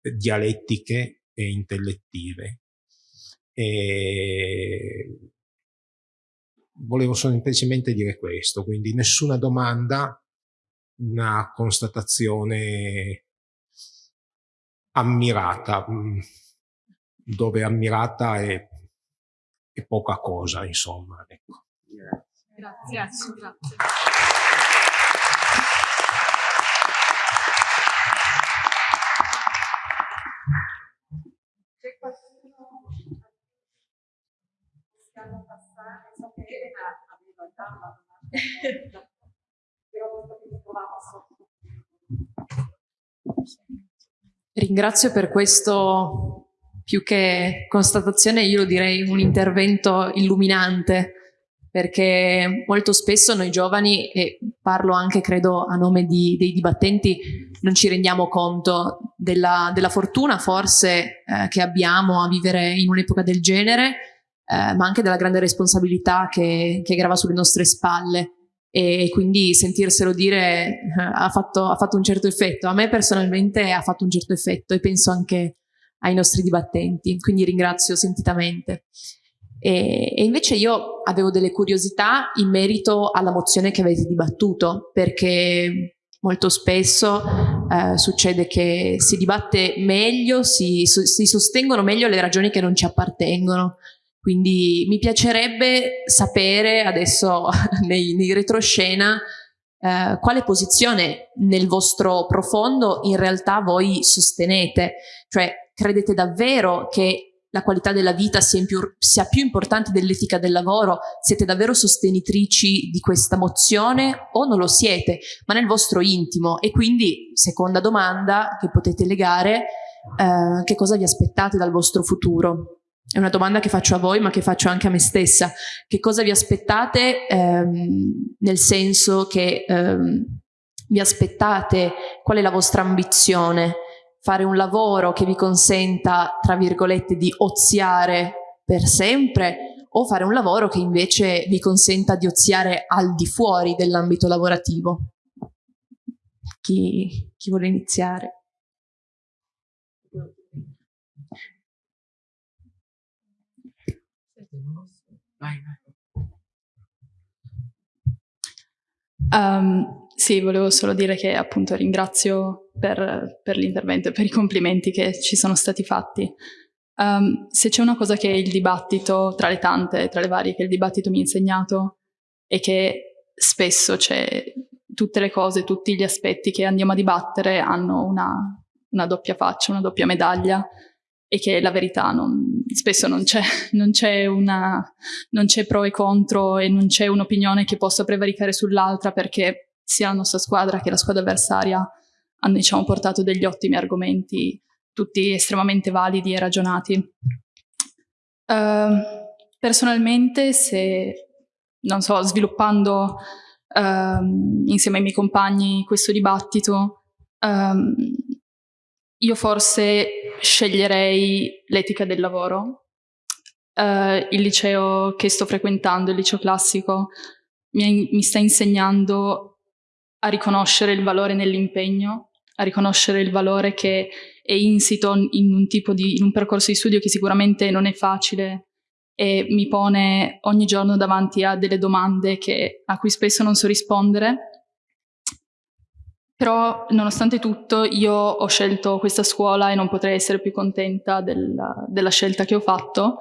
dialettiche e intellettive. E volevo semplicemente dire questo, quindi nessuna domanda, una constatazione ammirata, mm, dove ammirata è, è poca cosa, insomma. Ecco. Grazie. Grazie. Grazie. C'è qualcuno possiamo So che Elena che mi trovavo sotto. Ringrazio per questo, più che constatazione, io lo direi un intervento illuminante, perché molto spesso noi giovani, e parlo anche credo a nome di, dei dibattenti, non ci rendiamo conto della, della fortuna forse eh, che abbiamo a vivere in un'epoca del genere, eh, ma anche della grande responsabilità che, che grava sulle nostre spalle. e quindi sentirselo dire eh, ha, fatto, ha fatto un certo effetto. A me personalmente ha fatto un certo effetto e penso anche ai nostri dibattenti, quindi ringrazio sentitamente. E, e, invece io avevo delle curiosità in merito alla mozione che avete dibattuto, perché molto spesso eh, succede che si dibatte meglio, si, si sostengono meglio le ragioni che non ci appartengono. Quindi mi piacerebbe sapere adesso (laughs) nei, nei retroscena eh, quale posizione nel vostro profondo in realtà voi sostenete, cioè credete davvero che la qualità della vita sia, più, sia più importante dell'etica del lavoro? Siete davvero sostenitrici di questa mozione o non lo siete, ma nel vostro intimo? E quindi, seconda domanda che potete legare, eh, che cosa vi aspettate dal vostro futuro? È una domanda che faccio a voi, ma che faccio anche a me stessa. Che cosa vi aspettate ehm, nel senso che ehm, vi aspettate, qual è la vostra ambizione? fare un lavoro che vi consenta, tra virgolette, di oziare per sempre o fare un lavoro che invece vi consenta di oziare al di fuori dell'ambito lavorativo. Chi, chi vuole iniziare? Um, sì, volevo solo dire che appunto ringrazio per, per l'intervento e per i complimenti che ci sono stati fatti. Um, se c'è una cosa che il dibattito, tra le tante, tra le varie che il dibattito mi ha insegnato, è che spesso c'è tutte le cose, tutti gli aspetti che andiamo a dibattere hanno una, una doppia faccia, una doppia medaglia e che la verità non, spesso (laughs) non c'è, una, non c'è pro e contro e non c'è un'opinione che possa prevaricare sull'altra perché sia la nostra squadra che la squadra avversaria hanno diciamo, portato degli ottimi argomenti, tutti estremamente validi e ragionati. Uh, personalmente, se, non so, sviluppando uh, insieme ai miei compagni questo dibattito, um, io forse sceglierei l'etica del lavoro. Uh, il liceo che sto frequentando, il liceo classico, mi, mi sta insegnando a riconoscere il valore nell'impegno, a riconoscere il valore che è insito in un, di, in un percorso di studio che sicuramente non è facile e mi pone ogni giorno davanti a delle domande che, a cui spesso non so rispondere. Però, nonostante tutto, io ho scelto questa scuola e non potrei essere più contenta della, della scelta che ho fatto.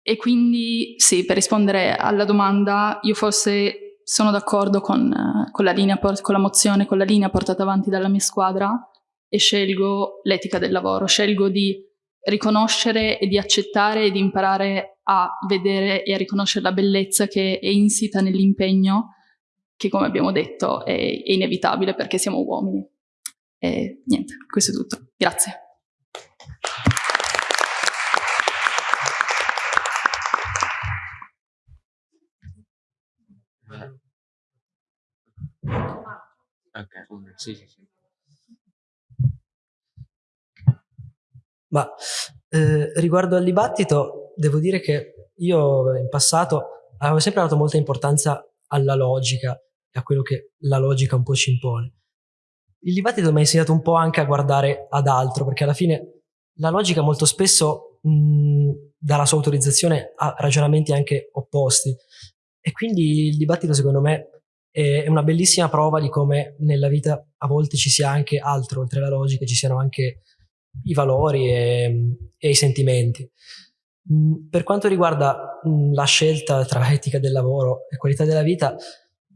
E quindi, sì, per rispondere alla domanda, io forse sono d'accordo con, con, con la mozione, con la linea portata avanti dalla mia squadra e scelgo l'etica del lavoro, scelgo di riconoscere e di accettare e di imparare a vedere e a riconoscere la bellezza che è insita nell'impegno, che come abbiamo detto è, è inevitabile perché siamo uomini. E niente, questo è tutto. Grazie. Ok, sì, sì, sì. Ma eh, riguardo al dibattito, devo dire che io in passato avevo sempre dato molta importanza alla logica a quello che la logica un po' ci impone. Il dibattito mi ha insegnato un po' anche a guardare ad altro, perché alla fine la logica molto spesso mh, dà la sua autorizzazione a ragionamenti anche opposti. E quindi il dibattito, secondo me, è una bellissima prova di come nella vita a volte ci sia anche altro, oltre alla logica, ci siano anche i valori e, e i sentimenti. Mm, per quanto riguarda mm, la scelta tra etica del lavoro e qualità della vita,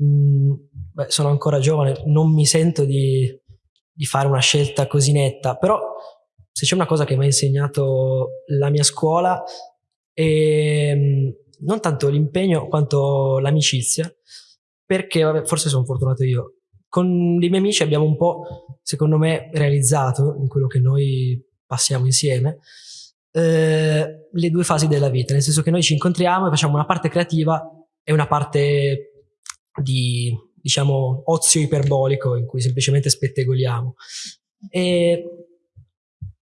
mm, beh, sono ancora giovane, non mi sento di, di fare una scelta così netta, però se c'è una cosa che mi ha insegnato la mia scuola è non tanto l'impegno quanto l'amicizia, perché vabbè, forse sono fortunato io. Con i miei amici abbiamo un po', secondo me, realizzato in quello che noi passiamo insieme eh, le due fasi della vita, nel senso che noi ci incontriamo e facciamo una parte creativa e una parte di, diciamo, ozio iperbolico in cui semplicemente spettegoliamo. E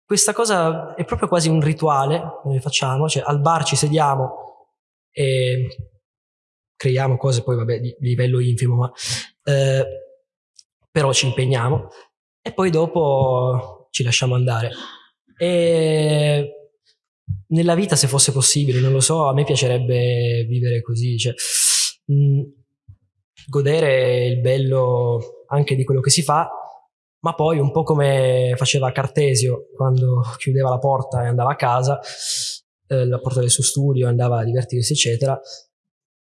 questa cosa è proprio quasi un rituale che noi facciamo, cioè al bar ci sediamo e creiamo cose poi vabbè di, livello infimo, ma eh, però ci impegniamo e poi dopo ci lasciamo andare. E nella vita, se fosse possibile, non lo so, a me piacerebbe vivere così, cioè, mh, mm, godere il bello anche di quello che si fa, ma poi un po' come faceva Cartesio quando (laughs) chiudeva la porta e andava a casa, eh, la porta del suo studio, andava a divertirsi, eccetera,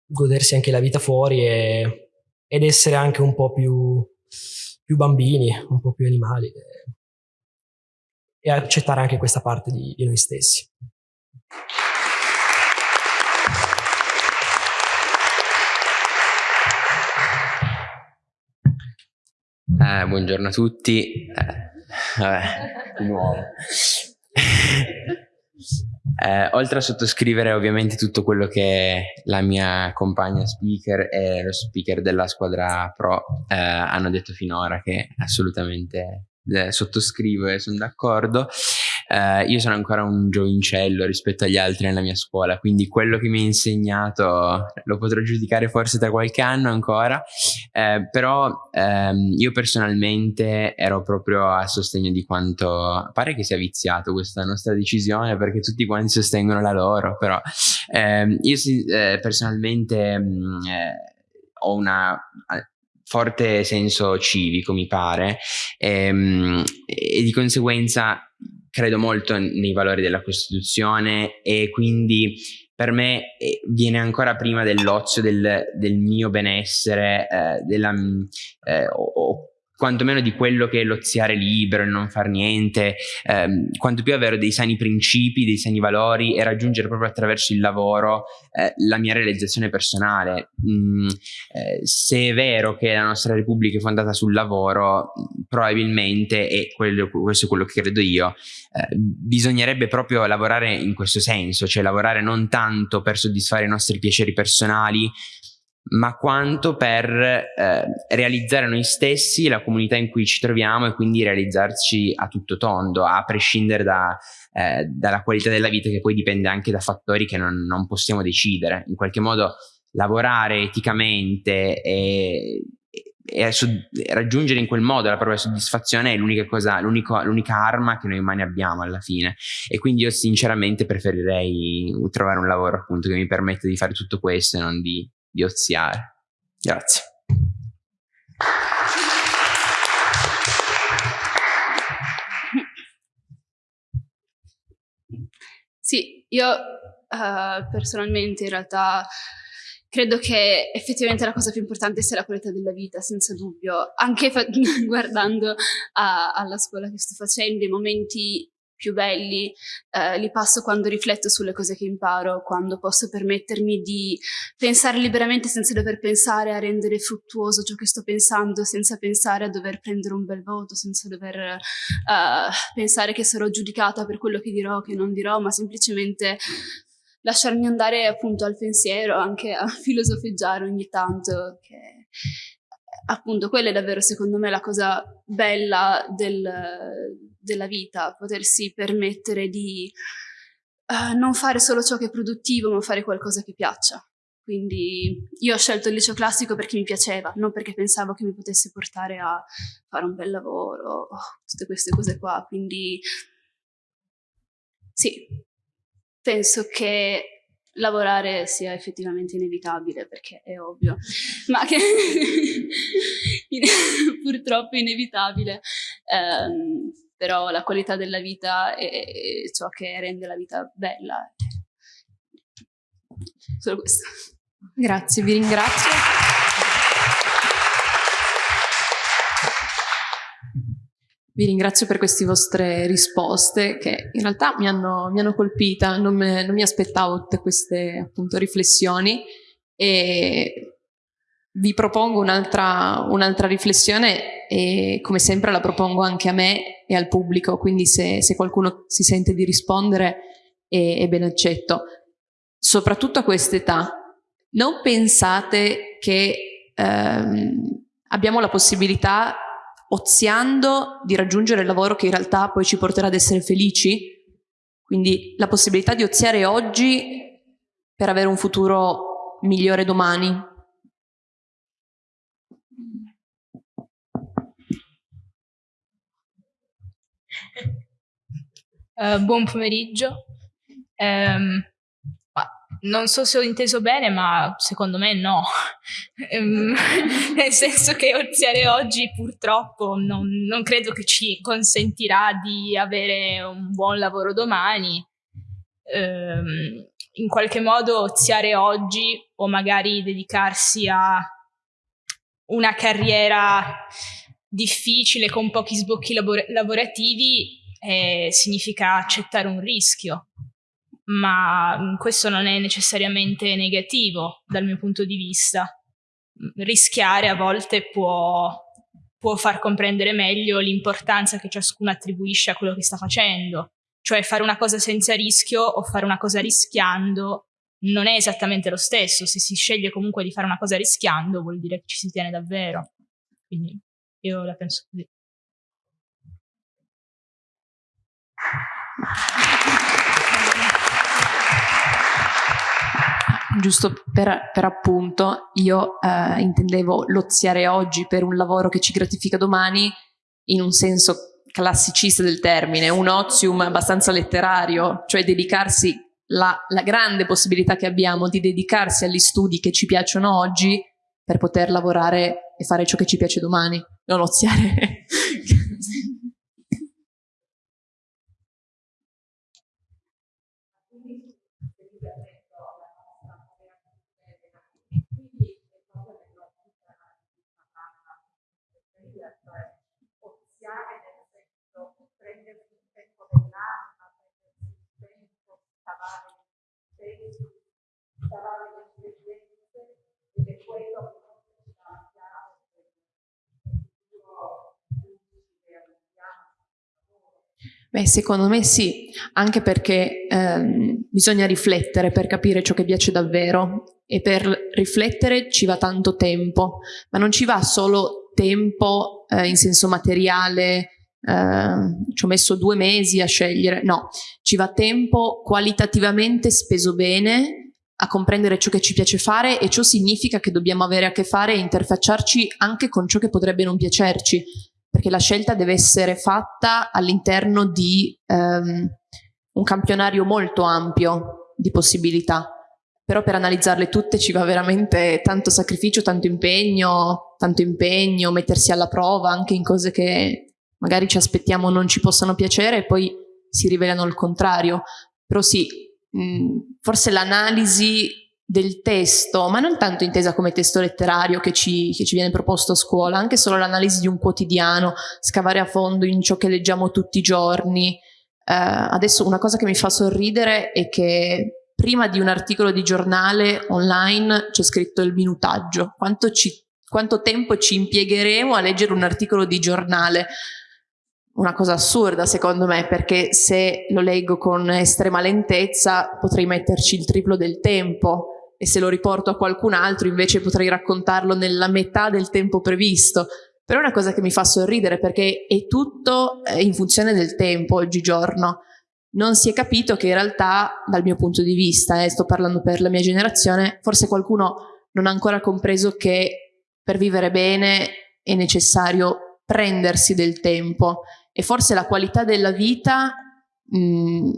godersi anche la vita fuori e, ed essere anche un po' più, più bambini, un po' più animali e, e accettare anche questa parte di, di noi stessi. Eh, buongiorno a tutti. Eh, vabbè, di nuovo. (laughs) Eh, oltre a sottoscrivere ovviamente tutto quello che la mia compagna speaker e lo speaker della squadra pro eh, hanno detto finora, che assolutamente eh, sottoscrivo e sono d'accordo, eh, io sono ancora un giovincello rispetto agli altri nella mia scuola, quindi quello che mi ha insegnato lo potrò giudicare forse tra qualche anno ancora, eh, però ehm, io personalmente ero proprio a sostegno di quanto pare che sia viziato questa nostra decisione perché tutti quanti sostengono la loro, però ehm, io eh, personalmente mh, mm, eh, ho una forte senso civico, mi pare, ehm, e di conseguenza credo molto nei valori della Costituzione e quindi per me eh, viene ancora prima dell'ozio, del, del mio benessere, eh, della, eh, o, quantomeno di quello che è l'oziare libero, il non far niente, ehm, quanto più avere dei sani principi, dei sani valori e raggiungere proprio attraverso il lavoro eh, la mia realizzazione personale. Mm, eh, se è vero che la nostra Repubblica è fondata sul lavoro, probabilmente, e quello, questo è quello che credo io, eh, bisognerebbe proprio lavorare in questo senso, cioè lavorare non tanto per soddisfare i nostri piaceri personali, ma quanto per eh, realizzare noi stessi, la comunità in cui ci troviamo e quindi realizzarci a tutto tondo, a prescindere da, eh, dalla qualità della vita che poi dipende anche da fattori che non, non possiamo decidere. In qualche modo lavorare eticamente e, e raggiungere in quel modo la propria soddisfazione è l'unica cosa, l'unica arma che noi umani abbiamo alla fine. E quindi io sinceramente preferirei trovare un lavoro appunto che mi permetta di fare tutto questo e non di di oziare. Grazie. Sì, io uh, personalmente in realtà credo che effettivamente la cosa più importante sia la qualità della vita, senza dubbio. Anche (laughs) guardando a, alla scuola che sto facendo, i momenti più belli eh, li passo quando rifletto sulle cose che imparo, quando posso permettermi di pensare liberamente senza dover pensare a rendere fruttuoso ciò che sto pensando, senza pensare a dover prendere un bel voto, senza dover eh, pensare che sarò giudicata per quello che dirò o che non dirò, ma semplicemente lasciarmi andare appunto al pensiero, anche a (laughs) filosofeggiare ogni tanto, che appunto quella è davvero secondo me la cosa bella del, della vita, potersi permettere di uh, non fare solo ciò che è produttivo, ma fare qualcosa che piaccia. Quindi io ho scelto il liceo classico perché mi piaceva, non perché pensavo che mi potesse portare a fare un bel lavoro, tutte queste cose qua. Quindi sì, penso che lavorare sia effettivamente inevitabile perché è ovvio, ma che (laughs) purtroppo è inevitabile. Um, però la qualità della vita è ciò che rende la vita bella. Solo questo. Grazie, vi ringrazio. Vi ringrazio per queste vostre risposte che in realtà mi hanno, mi hanno colpita, non, me, non, mi aspettavo tutte queste appunto riflessioni e vi propongo un'altra, un'altra riflessione e come sempre la propongo anche a me e al pubblico, quindi se, se qualcuno si sente di rispondere è, è ben accetto. Soprattutto a quest'età, non pensate che ehm, abbiamo la possibilità, oziando, di raggiungere il lavoro che in realtà poi ci porterà ad essere felici? Quindi la possibilità di oziare oggi per avere un futuro migliore domani. Uh, buon pomeriggio. Um, non so se ho inteso bene, ma secondo me no. Um, (laughs) (laughs) nel senso che oziare oggi purtroppo non, non, credo che ci consentirà di avere un buon lavoro domani. Um, in qualche modo oziare oggi o magari dedicarsi a una carriera difficile con pochi sbocchi labor- lavorativi eh, significa accettare un rischio, ma questo non è necessariamente negativo dal mio punto di vista. Rischiare a volte può, può far comprendere meglio l'importanza che ciascuno attribuisce a quello che sta facendo, cioè fare una cosa senza rischio o fare una cosa rischiando non è esattamente lo stesso, se si sceglie comunque di fare una cosa rischiando vuol dire che ci si tiene davvero. Quindi io la penso così. Giusto per, per appunto, io eh, intendevo loziare oggi per un lavoro che ci gratifica domani in un senso classicista del termine, un ozium abbastanza letterario, cioè dedicarsi la, la grande possibilità che abbiamo di dedicarsi agli studi che ci piacciono oggi per poter lavorare e fare ciò che ci piace domani, non oziare Beh, secondo me sì, anche perché ehm, bisogna riflettere per capire ciò che piace davvero e per riflettere ci va tanto tempo, ma non ci va solo tempo eh, in senso materiale, eh, ci ho messo due mesi a scegliere, no, ci va tempo qualitativamente speso bene a comprendere ciò che ci piace fare e ciò significa che dobbiamo avere a che fare e interfacciarci anche con ciò che potrebbe non piacerci, perché la scelta deve essere fatta all'interno di um, un campionario molto ampio di possibilità. Però per analizzarle tutte ci va veramente tanto sacrificio, tanto impegno, tanto impegno, mettersi alla prova anche in cose che magari ci aspettiamo non ci possano piacere e poi si rivelano il contrario. Però sì, mh, forse l'analisi del testo, ma non tanto intesa come testo letterario che ci, che ci viene proposto a scuola, anche solo l'analisi di un quotidiano, scavare a fondo in ciò che leggiamo tutti i giorni. Eh, adesso una cosa che mi fa sorridere è che prima di un articolo di giornale online c'è scritto il minutaggio, quanto, ci, quanto tempo ci impiegheremo a leggere un articolo di giornale una cosa assurda secondo me perché se lo leggo con estrema lentezza potrei metterci il triplo del tempo e se lo riporto a qualcun altro invece potrei raccontarlo nella metà del tempo previsto. Però è una cosa che mi fa sorridere perché è tutto eh, in funzione del tempo oggigiorno. Non si è capito che in realtà, dal mio punto di vista, e eh, sto parlando per la mia generazione, forse qualcuno non ha ancora compreso che per vivere bene è necessario prendersi del tempo e forse la qualità della vita mh, mm,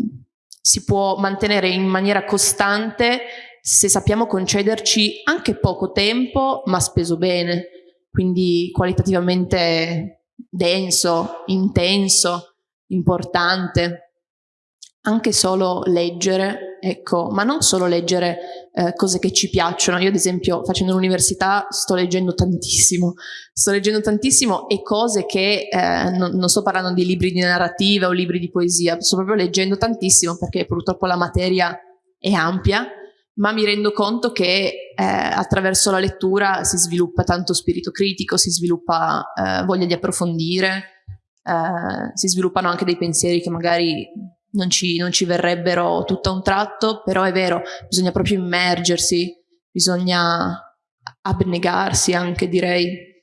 si può mantenere in maniera costante se sappiamo concederci anche poco tempo, ma speso bene, quindi qualitativamente denso, intenso, importante. Anche solo leggere, ecco, ma non solo leggere eh, cose che ci piacciono. Io ad esempio facendo l'università sto leggendo tantissimo, sto leggendo tantissimo e cose che eh, non, non sto parlando di libri di narrativa o libri di poesia, sto proprio leggendo tantissimo perché purtroppo la materia è ampia ma mi rendo conto che eh, attraverso la lettura si sviluppa tanto spirito critico, si sviluppa eh, voglia di approfondire, eh, si sviluppano anche dei pensieri che magari non ci, non ci verrebbero tutto a un tratto, però è vero, bisogna proprio immergersi, bisogna abnegarsi anche direi.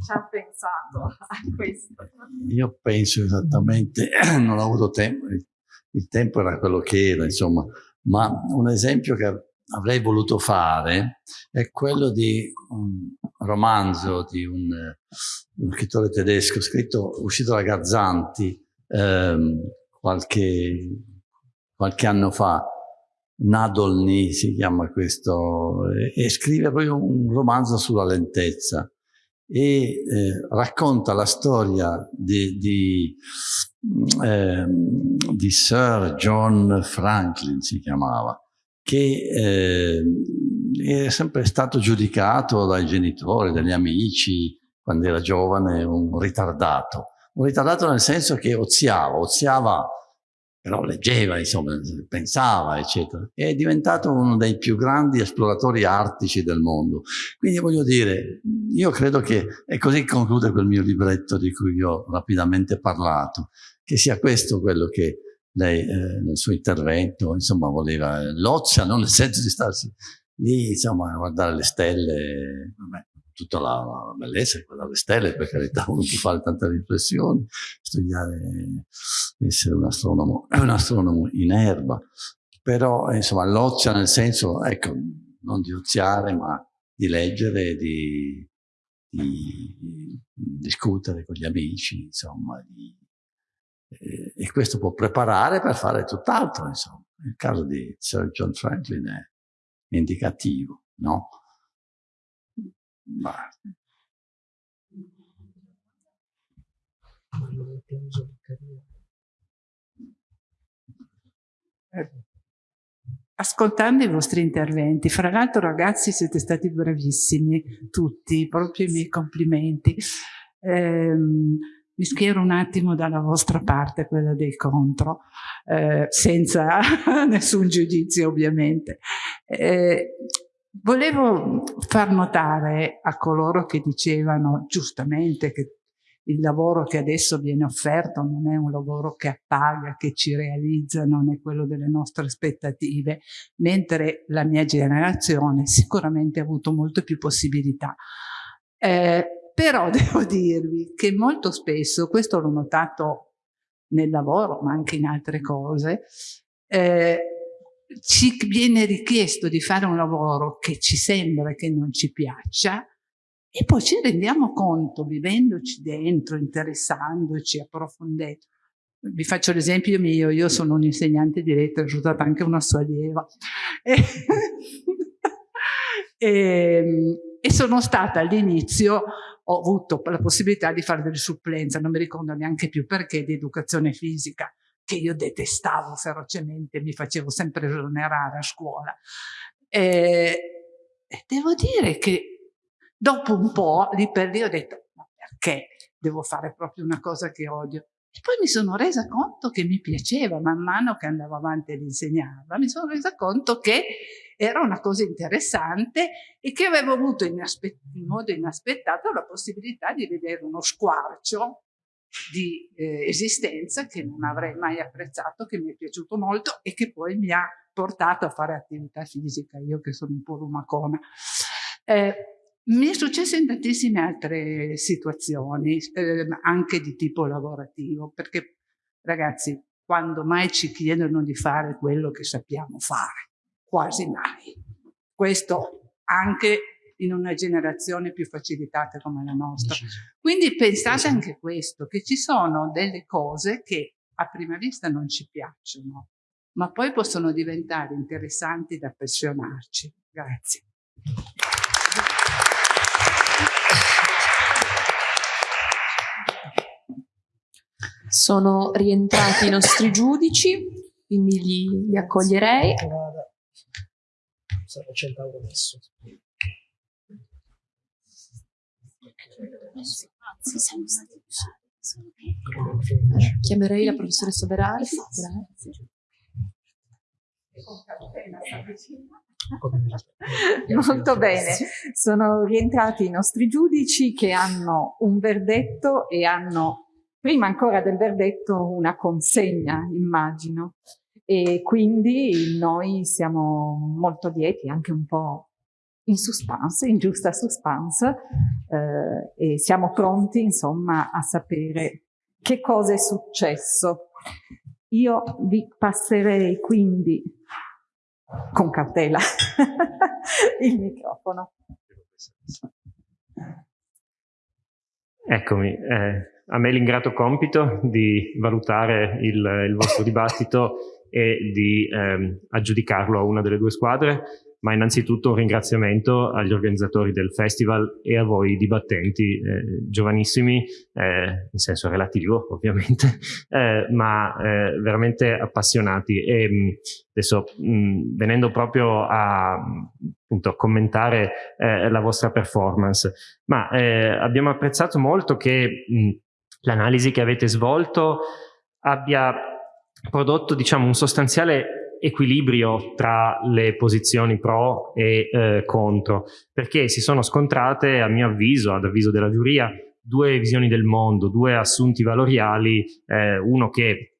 Ci ha pensato a questo? Io penso esattamente, (clears throat) non ho avuto tempo, il tempo era quello che era, insomma, ma un esempio che avrei voluto fare è quello di un romanzo di un, un scrittore tedesco scritto, uscito da Gazzanti ehm, qualche, qualche anno fa, Nadolny si chiama questo, e scrive proprio un romanzo sulla lentezza e eh, racconta la storia di, di, eh, di, Sir John Franklin, si chiamava, che eh, è sempre stato giudicato dai genitori, dagli amici, quando era giovane, un ritardato. Un ritardato nel senso che oziava, oziava però leggeva, insomma, pensava, eccetera. È diventato uno dei più grandi esploratori artici del mondo. Quindi voglio dire, io credo che, e così conclude quel mio libretto di cui ho rapidamente parlato, che sia questo quello che lei eh, nel suo intervento, insomma, voleva, l'ozia, non nel senso di starsi lì, insomma, a guardare le stelle, vabbè, tutta la, la bellezza di le stelle, per carità, uno può fare tante riflessioni, studiare, essere un astronomo, (coughs) un astronomo in erba, però insomma l'ozia nel senso, ecco, non di oziare, ma di leggere, di, di discutere con gli amici, insomma, di, eh, e questo può preparare per fare tutt'altro, insomma. Il caso di Sir John Franklin è indicativo, no? Ma... Ascoltando i vostri interventi, fra l'altro ragazzi siete stati bravissimi, tutti, proprio i miei complimenti. Eh, mi schiero un attimo dalla vostra parte, quella dei contro, eh, senza (laughs) nessun giudizio ovviamente. Eh, Volevo far notare a coloro che dicevano giustamente che il lavoro che adesso viene offerto non è un lavoro che appaga, che ci realizza, non è quello delle nostre aspettative, mentre la mia generazione sicuramente ha avuto molte più possibilità. Eh, però (laughs) devo dirvi che molto spesso, questo l'ho notato nel lavoro, ma anche in altre cose, eh, ci viene richiesto di fare un lavoro che ci sembra che non ci piaccia e poi ci rendiamo conto, vivendoci dentro, interessandoci, approfondendo. Vi faccio l'esempio mio, io sono un insegnante di lettere, ho stata anche una sua allieva. E, (laughs) e, e sono stata all'inizio, ho avuto la possibilità di fare delle supplenze, non mi ricordo neanche più perché, di educazione fisica che io detestavo ferocemente, mi facevo sempre esonerare a scuola. E, devo dire che dopo un po', lì per lì, ho detto, ma perché devo fare proprio una cosa che odio? E poi mi sono resa conto che mi piaceva, man mano che andavo avanti ad insegnarla, mi sono resa conto che era una cosa interessante e che avevo avuto in, in modo inaspettato la possibilità di vedere uno squarcio di eh, esistenza che non avrei mai apprezzato, che mi è piaciuto molto e che poi mi ha portato a fare attività fisica, io che sono un po' lumacona. Eh, mi è successo in tantissime altre situazioni, eh, anche di tipo lavorativo, perché ragazzi, quando mai ci chiedono di fare quello che sappiamo fare? Quasi mai. Questo anche in una generazione più facilitata come la nostra. Quindi pensate anche questo, che ci sono delle cose che a prima vista non ci piacciono, ma poi possono diventare interessanti da appassionarci. Grazie. Sono rientrati i nostri giudici, quindi li, li accoglierei. Sarà 100 euro adesso. Chiamerei la professoressa Berardi. Grazie. Molto bene, sono rientrati i nostri giudici che hanno un verdetto e hanno, prima ancora del verdetto, una consegna, immagino. E quindi noi siamo molto lieti, anche un po' in suspense, in giusta suspense, eh, e siamo pronti insomma a sapere che cosa è successo. Io vi passerei quindi con cautela (laughs) il microfono. Eccomi, eh, a me l'ingrato compito di valutare il, il vostro dibattito e di ehm, aggiudicarlo a una delle due squadre ma innanzitutto un ringraziamento agli organizzatori del festival e a voi dibattenti eh, giovanissimi, eh, in senso relativo ovviamente, (laughs) eh, ma eh, veramente appassionati. E mh, adesso mh, venendo proprio a appunto, commentare eh, la vostra performance, ma eh, abbiamo apprezzato molto che l'analisi che avete svolto abbia prodotto diciamo un sostanziale equilibrio tra le posizioni pro e eh, contro, perché si sono scontrate, a mio avviso, ad avviso della giuria, due visioni del mondo, due assunti valoriali, eh, uno che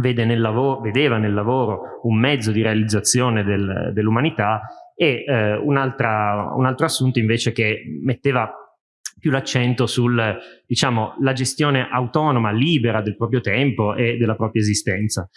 vede nel lavoro, vedeva nel lavoro un mezzo di realizzazione del, dell'umanità e eh, un, un altro assunto invece che metteva più l'accento sul, diciamo, gestione autonoma, libera del proprio tempo e della propria esistenza.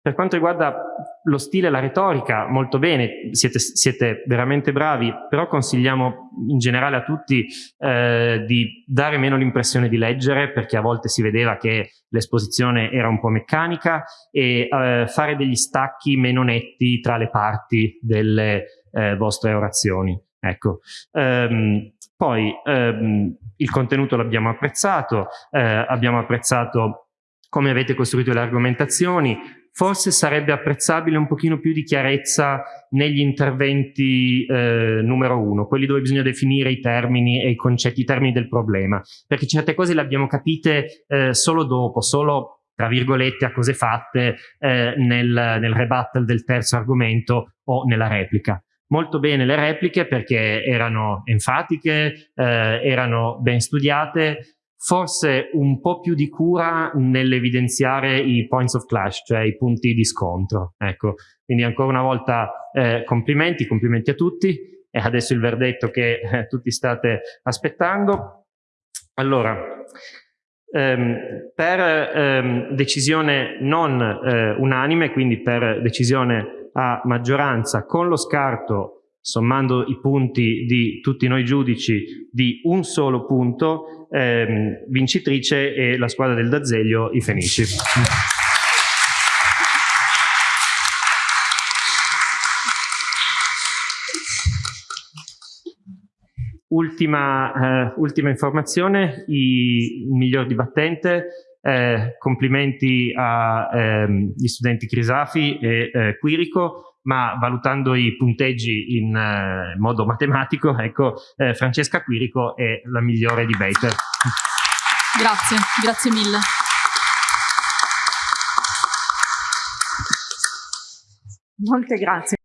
Per quanto riguarda lo stile e la retorica, molto bene, siete, siete, veramente bravi, però consigliamo in generale a tutti eh, di dare meno l'impressione di leggere, perché a volte si vedeva che l'esposizione era un po' meccanica, e eh, fare degli stacchi meno netti tra le parti delle eh, vostre orazioni. Ecco. Um, poi um, il contenuto l'abbiamo apprezzato, eh, abbiamo apprezzato come avete costruito le argomentazioni, forse sarebbe apprezzabile un pochino più di chiarezza negli interventi eh, numero uno, quelli dove bisogna definire i termini e i concetti, i termini del problema, perché certe cose le abbiamo capite eh, solo dopo, solo tra virgolette a cose fatte eh, nel, nel rebuttal del terzo argomento o nella replica. Molto bene le repliche perché erano enfatiche, eh, erano ben studiate, forse un po' più di cura nell'evidenziare i points of clash, cioè i punti di scontro. Ecco, quindi ancora una volta eh, complimenti, complimenti a tutti e adesso il verdetto che eh, tutti state aspettando. Allora, ehm, per ehm, decisione non eh, unanime, quindi per decisione a maggioranza con lo scarto sommando i punti di tutti noi giudici di un solo punto, ehm, vincitrice e la squadra del D'Azeglio, i Fenici. Ultima, eh, ultima informazione, i, il miglior dibattente, eh, complimenti agli ehm, studenti Crisafi e eh, Quirico, ma valutando i punteggi in eh, modo matematico, (laughs) ecco, eh, Francesca Quirico è la migliore di Bater. Grazie, grazie mille. Molte grazie.